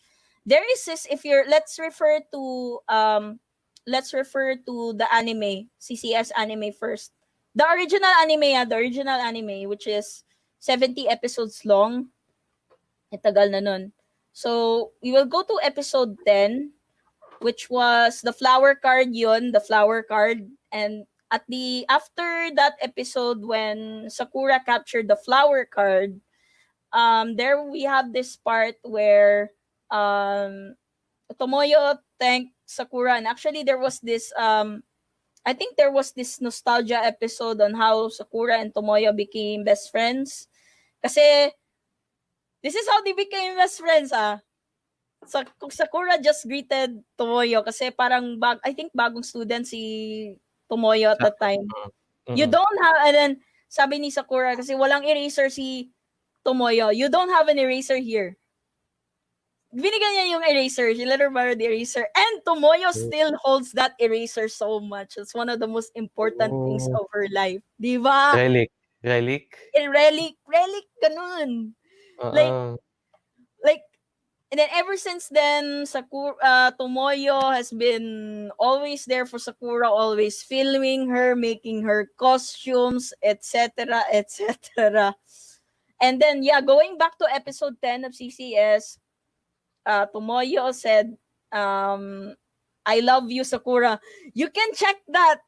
there is this if you're let's refer to um let's refer to the anime CCS anime first. The original anime ah, the original anime which is 70 episodes long. Eh, tagal na nun. So we will go to episode 10 which was the flower card yun the flower card. And at the after that episode when Sakura captured the flower card um there we have this part where um Tomoyo thanked Sakura and actually there was this um I think there was this nostalgia episode on how Sakura and Tomoyo became best friends kasi this is how they became best friends ah Sa Sakura just greeted Tomoyo kasi parang bag I think bagong student si Tomoyo at that time You Mm-mm. don't have, and then, sabi ni Sakura, kasi walang eraser si Tomoyo, you don't have an eraser here. Binigyan niya yung eraser, she let her borrow the eraser, and Tomoyo Mm. still holds that eraser so much. It's one of the most important things Oh. of her life. Di ba? Relic. Relic. Relic, relic, ganun. Like, like and then ever since then Sakura uh, Tomoyo has been always there for Sakura always filming her making her costumes etc etc and then yeah going back to episode 10 of CCS uh, Tomoyo said um I love you Sakura. You can check that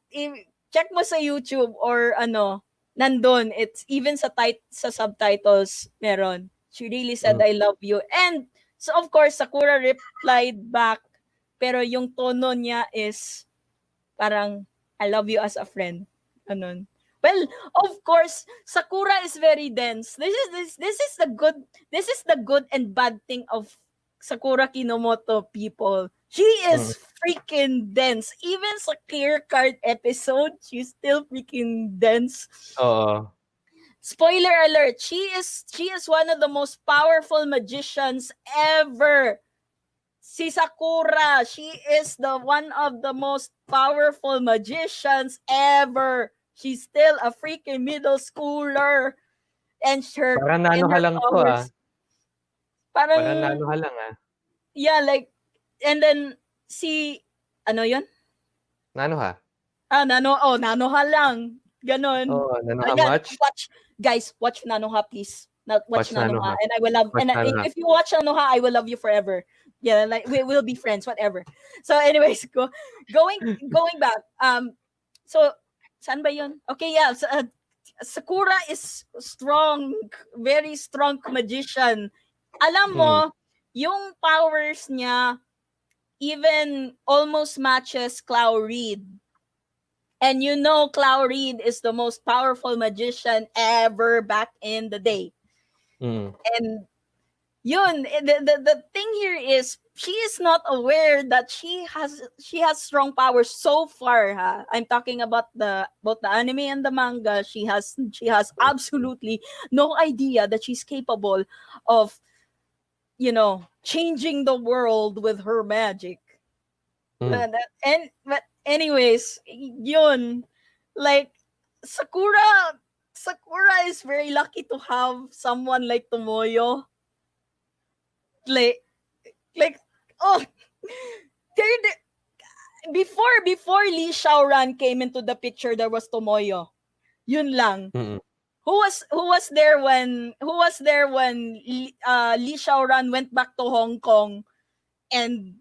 check mo sa YouTube or ano nandun. It's even sa tit- sa subtitles meron. She really said Mm. I love you. And so of course Sakura replied back pero yung tono niya is parang I love you as a friend. Ganun. Well of course Sakura is very dense. This is this this is the good this is the good and bad thing of Sakura Kinomoto people she is freaking dense even sa clear card episode she's still freaking dense Oo. spoiler alert she is she is one of the most powerful magicians ever si Sakura, she is the one of the most powerful magicians ever. She's still a freaking middle schooler. And her Parang nano ka lang to ah. Parang, nano ka lang ah. yeah, like, and then, si, ano yun? Nano ha? Ah, nano, oh, nanoha lang. Ganon. Oh, nano ka much? Watch, guys, watch Nanoha, please. Not watch, Watch Nanoha. Nanoha. And I will love, Watch and I- if you watch Nanoha, I will love you forever. Yeah, like, we will be friends, whatever. So anyways, go, going, going back. Um, so, saan ba yun? Okay, yeah. So, uh, Sakura is strong, very strong magician. Alam mo, yung powers niya even almost matches Clow Reed. And you know Clow Reed is the most powerful magician ever back in the day. Mm. And yun, the, the, the thing here is she is not aware that she has she has strong powers so far ha. I'm talking about the both the anime and the manga. She has she has absolutely no idea that she's capable of you know changing the world with her magic. Mm. That- and but anyways, yun like Sakura Sakura is very lucky to have someone like Tomoyo. Like like oh there the- before before Lee Shaoran came into the picture there was Tomoyo. Yun lang. Mm-mm. Who was who was there when who was there when uh, Lee Shaoran went back to Hong Kong and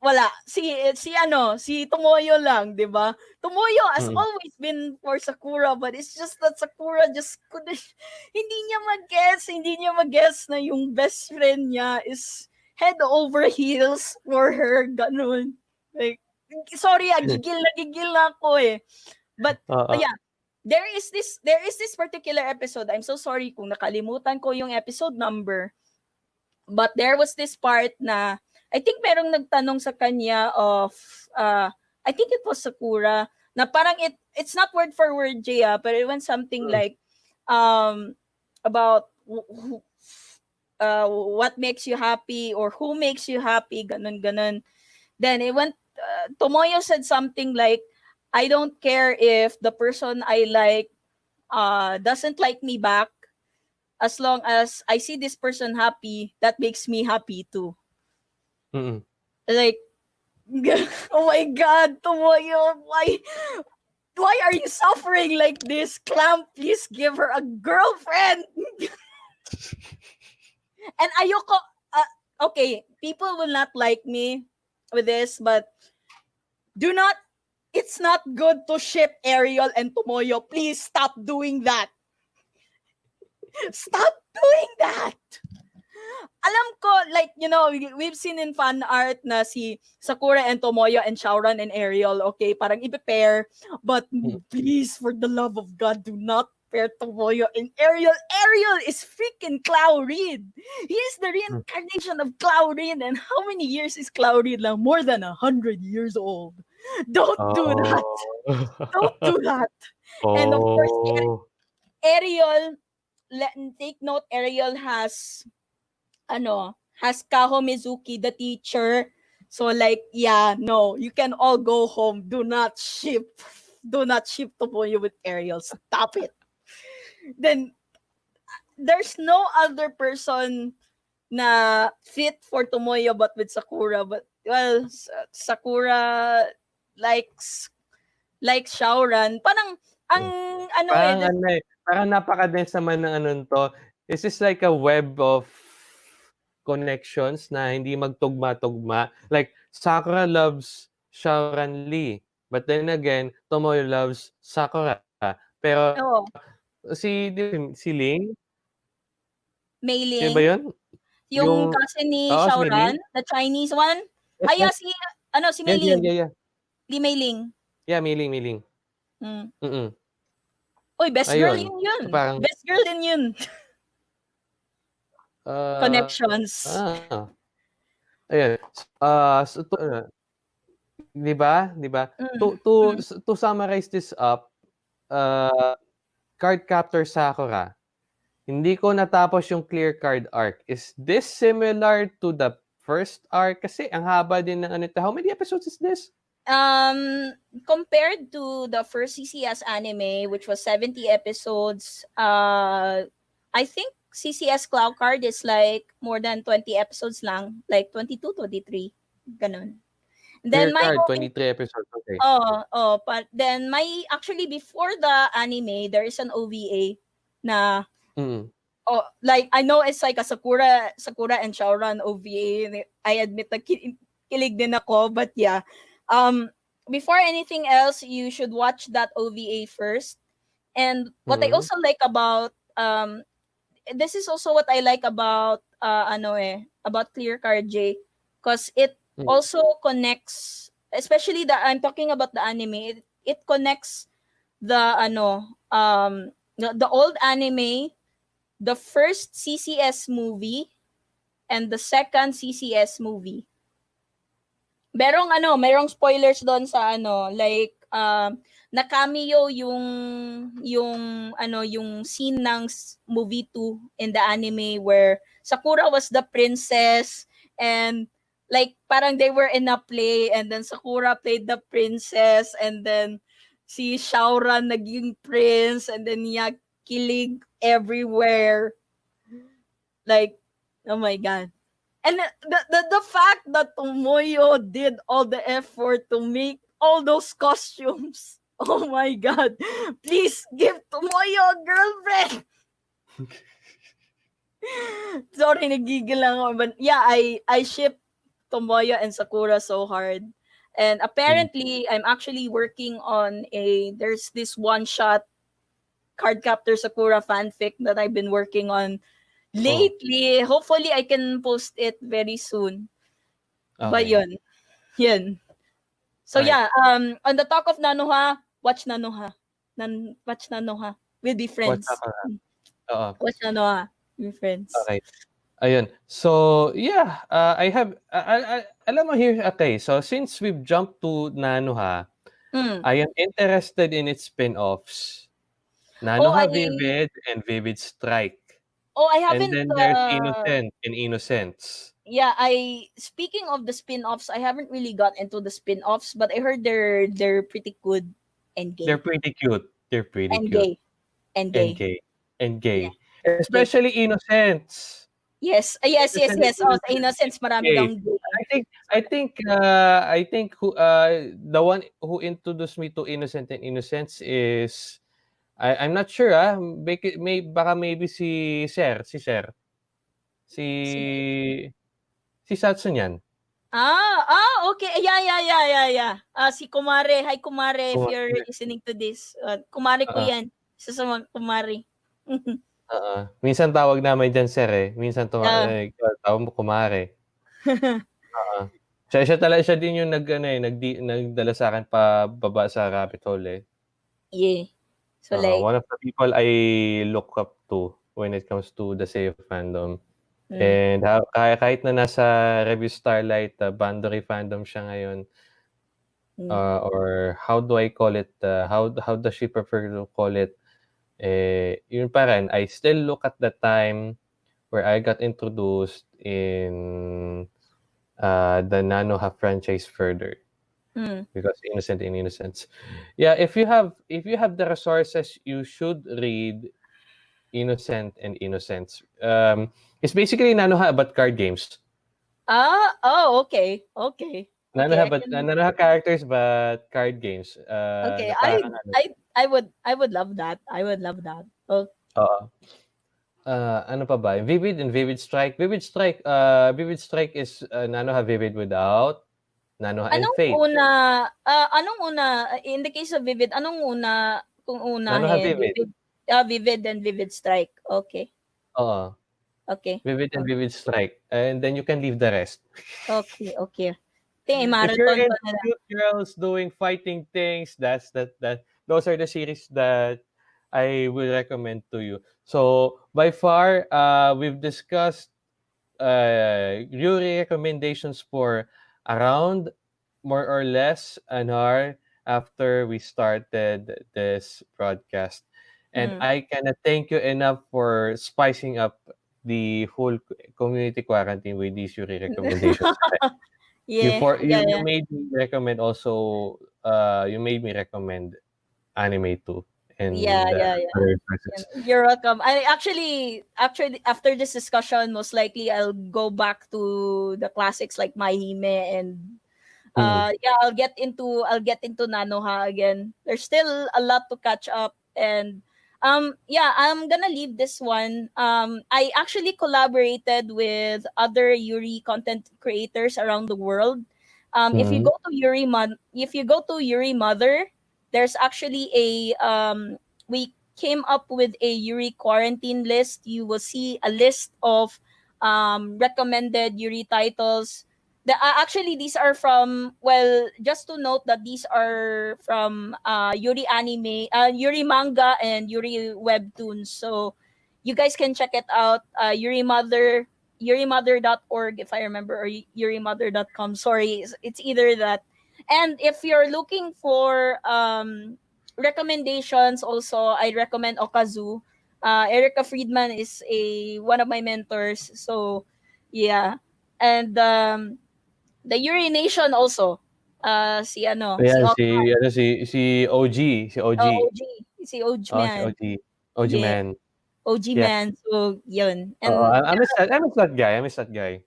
wala si si ano si Tomoyo lang, 'di ba? Tomoyo has Mm. always been for Sakura but it's just that Sakura just couldn't hindi niya mag-guess, hindi niya mag-guess na yung best friend niya is head over heels for her ganun. Like sorry, ah, gigil na gigil na ako eh. Oo. yeah. There is this there is this particular episode. I'm so sorry kung nakalimutan ko yung episode number. But there was this part na I think merong nagtanong sa kanya of uh I think it was Sakura na parang it it's not word for word Jaya but it went something Hmm. like um about uh what makes you happy or who makes you happy ganun ganun then it went uh, Tomoyo said something like I don't care if the person I like uh doesn't like me back as long as I see this person happy that makes me happy too. Mm-mm. like oh my god Tomoyo why why are you suffering like this? Clamp please give her a girlfriend. And ayoko uh, okay people will not like me with this but do not it's not good to ship Eriol and Tomoyo. Please stop doing that. Stop doing that. Alam ko like you know we- we've seen in fan art na si Sakura and Tomoyo and Shaoran and Eriol okay parang i-pair but Mm. please for the love of God do not pair Tomoyo and Eriol. Eriol is freaking Clow Reed he is the reincarnation of Clow Reed and how many years is Clow Reed lang more than a hundred years old don't do that oh. don't do that And of course, Oh. Eriol, let take note, Eriol has ano, has Kaho Mizuki, the teacher. So like, yeah, no, you can all go home. Do not ship. Do not ship Tomoyo with Eriol. Stop it. Then there's no other person na fit for Tomoyo but with Sakura. But well, Sa- Sakura likes like Shaoran. Parang ang ano eh, Parang ano eh, parang napaka-dense naman ng ano to. This is like a web of connections na hindi magtugma-tugma. Like, Sakura loves Shaoran Lee. But then again, Tomoyo loves Sakura. Pero Oo, si si Ling, Mei sino ba Ling. yun? Yung, Yung- kasi ni Oo, si Mei Shaoran, the Chinese one. Ay, yeah, si, ano, si Mei Yeah, yeah, Ling. yeah, yeah. Ling. Yeah, Miling, Miling. Mm. Mm-mm. Uy, best girl Ayun. yun yun. Parang- Best girl din yun. Ah, Connections. Ah. Ayan. Ah, so, to, uh, 'di ba? 'Di ba? Mm, To to mm. to summarize this up, uh, card captor Sakura. Hindi ko natapos yung clear card arc. Is this similar to the first arc kasi ang haba din ng ano. ito. How many episodes is this? Um, compared to the first CCS anime, which was 70 episodes, uh, I think CCS Clear Card is like more than 20 episodes lang, like 22, 23, ganun. Clear Then my Card, OVA 23 episodes. Okay. Oh, oh, but then my actually before the anime, there is an OVA na Mm. oh like I know it's like a Sakura Sakura and Shaoran OVA. I admit na ki- kilig din ako, but yeah. Um before anything else, you should watch that OVA first. And what I Mhm. also like about um this is also what I like about uh ano eh about Clear Card J because it Mm. also connects especially the I'm talking about the anime it, it connects the ano um the, the old anime the first CCS movie and the second CCS movie merong ano merong spoilers doon sa ano like um na cameo yung yung ano yung scene ng movie 2 in the anime where Sakura was the princess and like parang they were in a play and then Sakura played the princess and then si Shaoran naging prince and then niya kilig everywhere. Like oh my god and the, the, the, fact that Tomoyo did all the effort to make all those costumes oh my god. Please give Tomoyo a girlfriend. Sorry nagigil lang ako but yeah I I ship Tomoyo and Sakura so hard. And apparently I'm actually working on a there's this one shot Cardcaptor Sakura fanfic that I've been working on lately. Hopefully I can post it very soon. But Okay. yun. Yun. So Right. yeah, um on the talk of Nanoha, watch Nanoha. Nan watch Nanoha. We'll be friends. What's up, Oo. Watch Nanoha. We'll be friends. Okay. Ayun. So, yeah, uh, I have, uh, I, I, alam mo here, okay, so since we've jumped to Nanoha, Mm. I am interested in its spin-offs. Oh, Nanoha I Vivid and Vivid Strike. Oh, I And haven't then there's uh, Innocent and Innocence. yeah, I speaking of the spin-offs, I haven't really got into the spin-offs, but I heard they're they're pretty good and gay. They're pretty cute. They're pretty and cute. gay. And gay. And gay. And gay. Especially Innocence. Yes. Uh, yes, yes, Innocent yes. Oh, sa innocence marami gay. gay. I think I think uh I think who uh the one who introduced me to Innocent and Innocence is I I'm not sure ah may, may baka maybe si Sir si Sir si si Satsun yan. Ah, ah, okay. Yeah, yeah, yeah, yeah, yeah. Ah, si Kumare. Hi, Kumare, if you're listening to this. Uh, kumare ko Ah. yan. Isa sa mga kumare. Oo. minsan tawag namin diyan Sir eh. Minsan tuwa Ah. eh, tawag mo kumare. Oo. Siya, siya talaga siya din yung nag ano eh, nagdi, nagdala sa akin pa baba sa rabbit hole eh. yeah. So Oo, like, one of the people I look up to when it comes to the Seiyu fandom. mm, And ha- kahit, kahit na nasa Review Starlight, uh, Bandory fandom siya ngayon, mm, uh, or how do I call it, uh, how how does she prefer to call it, eh, yun pa rin, I still look at the time where I got introduced in uh, the Nanoha franchise further mm. because innocent in innocence. Yeah, if you have if you have the resources, you should read Innocent and Innocence. Um, it's basically Nanoha but card games. Ah, oh, okay. Okay. Nanoha I but can- Nanoha characters but card games. Uh, Okay, I I I would I would love that. I would love that. Oh, oo. Uh, ano pa ba? Vivid and Vivid Strike. Vivid Strike, uh, Vivid Strike is uh, Nanoha Vivid without Nanoha and anong Fate. una ah, anong una in the case of Vivid, anong una kung una Ano ha, Vivid? Vivid, ah, Vivid and Vivid Strike. Okay. Oo. Okay. Vivid and Vivid Strike. And then you can leave the rest. Okay, okay. Tingin, if you're into ko na lang. cute girls doing fighting things, that's that that those are the series that I will recommend to you. So by far, uh, we've discussed uh, Yuri recommendations for around more or less an hour after we started this broadcast. And Mm. I cannot thank you enough for spicing up the whole community quarantine with these Yuri recommendations. you Yeah, you, yeah, you made me recommend also uh you made me recommend anime too and Yeah, uh, yeah, yeah. You're welcome. I actually, actually, after this discussion, most likely I'll go back to the classics like My Hime and Mm. uh yeah, I'll get into I'll get into Nanoha again. There's still a lot to catch up and um yeah, I'm gonna leave this one. Um I actually collaborated with other Yuri content creators around the world. Um if you Mhm. go to Yuri Mon- if you go to Yuri Mother, there's actually a um we came up with a Yuri quarantine list. You will see a list of um recommended Yuri titles. The uh, actually these are from well just to note that these are from uh Yuri anime uh Yuri manga and Yuri webtoons. So you guys can check it out uh Yuri Mother yurimother.org if I remember or yurimother.com sorry it's, it's either that and if you're looking for um recommendations also I recommend Okazu uh Erica Friedman is a one of my mentors so yeah and um the urination also. Uh, si ano, Yeah, Og- si ano si si OG, si OG. oh, OG. Si OG Oh, si man. OG. OG Yeah. man. OG Yeah. man. So, yun. And, Oo, I, I miss that. I miss that guy. I miss that guy.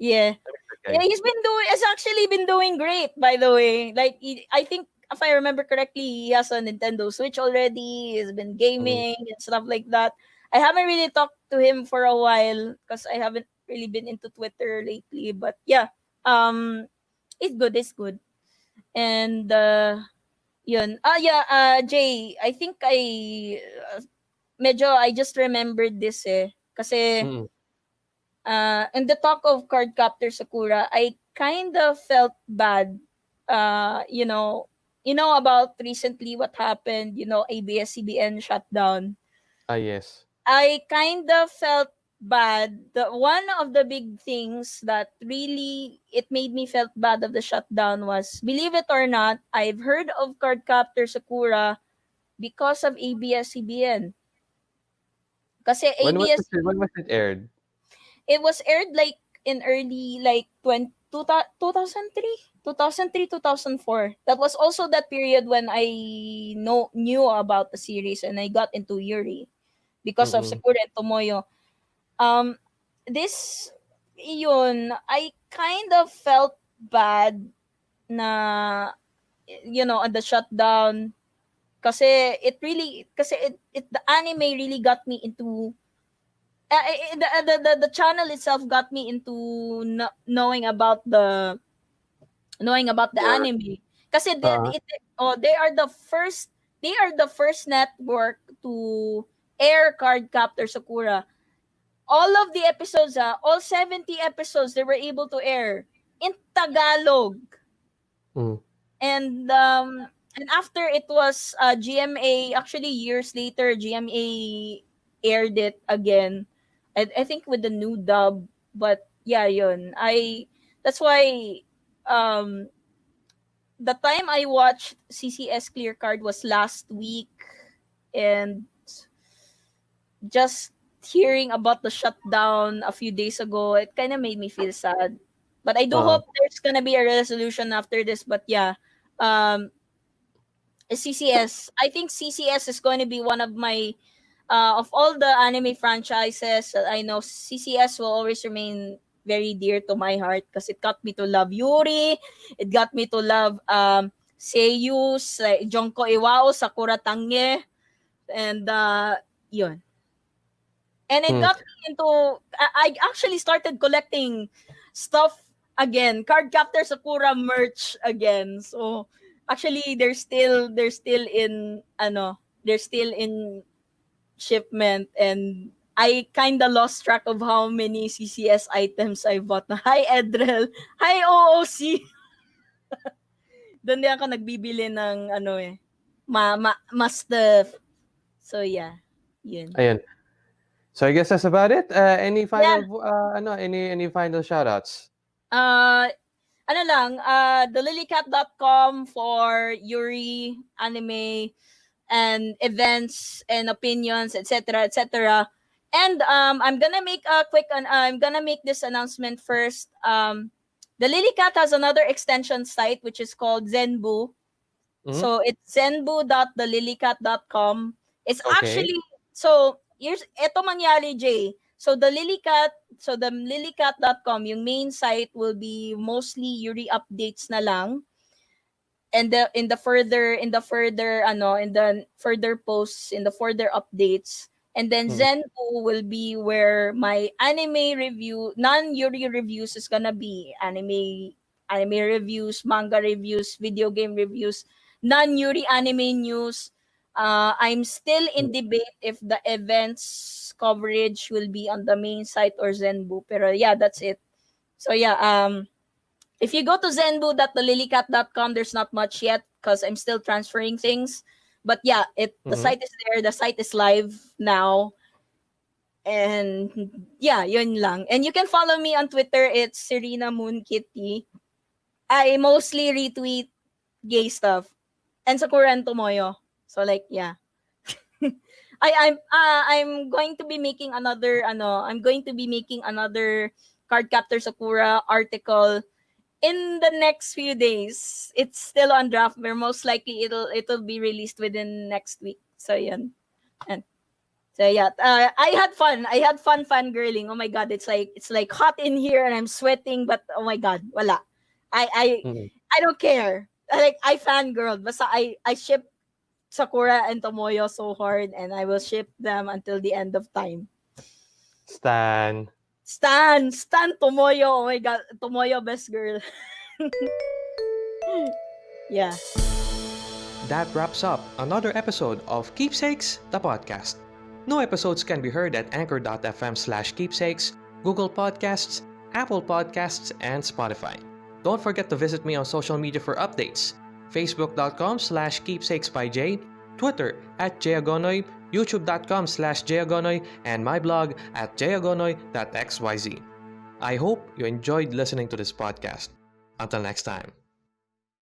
yeah. Guy. Yeah, he's been doing, has actually been doing great, by the way. Like, he, I think, if I remember correctly, he has a Nintendo Switch already. He's been gaming and stuff like that. I haven't really talked to him for a while because I haven't really been into Twitter lately. But yeah, um, it's good. It's good. And uh, yun. Ah, yeah, uh, Jay, I think I uh, medyo I just remembered this eh. Kasi Mm. Uh, in the talk of Cardcaptor Sakura, I kind of felt bad. Uh, you know, you know about recently what happened, you know, ABS-CBN shutdown. Ah, yes. I kind of felt bad. The one of the big things that really it made me felt bad of the shutdown was, believe it or not, I've heard of Cardcaptor Sakura because of ABS-CBN. Kasi When was ABS it, when was it aired? It was aired like in early like 20, 2003 2003 2004 that was also that period when i know knew about the series and i got into yuri because of Mm-mm. sakura and tomoyo. Um this yun i kind of felt bad na you know at the shutdown kasi it really kasi it, it the anime really got me into uh, eh, the, the, the the channel itself got me into kn- knowing about the knowing about the anime because they, Uh-huh. it, oh, they are the first they are the first network to air card captor sakura all of the episodes ah, all 70 episodes they were able to air in tagalog Mm. and um and after it was uh, GMA actually years later GMA aired it again I, I think with the new dub but yeah yun I that's why um the time I watched CCS Clear Card was last week and just hearing about the shutdown a few days ago it kind of made me feel sad but I do Uh-huh. hope there's gonna be a resolution after this but yeah um CCS. I think CCS is going to be one of my uh, of all the anime franchises that I know. CCS will always remain very dear to my heart because it got me to love Yuri. It got me to love um Seiyu, Sa- Junko Iwao, Sakura Tange, and uh, yun. And it Hmm. got me into. I, I actually started collecting stuff again, Card Captor Sakura merch again. So actually they're still they're still in ano they're still in shipment and I kind of lost track of how many CCS items I bought na. Hi Edrel. Hi OOC. Doon din ako nagbibili ng ano eh ma, ma, ma stuff. So yeah. Yun. Ayan. So I guess that's about it. Uh, any final uh, ano, any any final shoutouts? Uh, ano lang, uh, thelilycat.com for Yuri anime and events and opinions, etc., etc. And um, I'm gonna make a quick. I'm gonna make this announcement first. Um, the Lilycat has another extension site which is called Zenbu. Mhm. So it's zenbu.thelilycat.com. It's Okay. actually so here's eto mangyari Jay. So the Lilycat, so the lilycat.com, yung main site will be mostly Yuri updates na lang. And the in the further in the further ano in the further posts in the further updates and then. Zenbu will be where my anime review non-Yuri reviews is gonna be anime anime reviews, manga reviews, video game reviews, non-Yuri anime news. Uh, I'm still in debate if the events coverage will be on the main site or Zenbu. Pero yeah, that's it. So yeah, um, if you go to zenbu.thelilycat.com, there's not much yet because I'm still transferring things. But yeah, it the Mhm. site is there. The site is live now. And yeah, yun lang. And you can follow me on Twitter. It's Serena Moon Kitty. I mostly retweet gay stuff and Sakura and Tomoyo. So like yeah. I I'm uh, I'm going to be making another ano, I'm going to be making another card captor Sakura article in the next few days. It's still on draft, but most likely it'll it'll be released within next week. So yan. And so yeah, uh, I had fun. I had fun fangirling. Oh my god, it's like it's like hot in here and I'm sweating, but oh my god, wala. I I Mhm. I don't care. Like I fangirled. Basta I I ship Sakura and Tomoyo so hard and I will ship them until the end of time. Stan. Stan, Stan Tomoyo. Oh my god, Tomoyo best girl. yeah. That wraps up another episode of Keepsakes, the podcast. New episodes can be heard at anchor.fm slash keepsakes, Google Podcasts, Apple Podcasts, and Spotify. Don't forget to visit me on social media for updates. Facebook.com slash keepsakes by Jay, Twitter at jayagonoy, YouTube.com slash jayagonoy, and my blog at jayagonoy.xyz. I hope you enjoyed listening to this podcast. Until next time.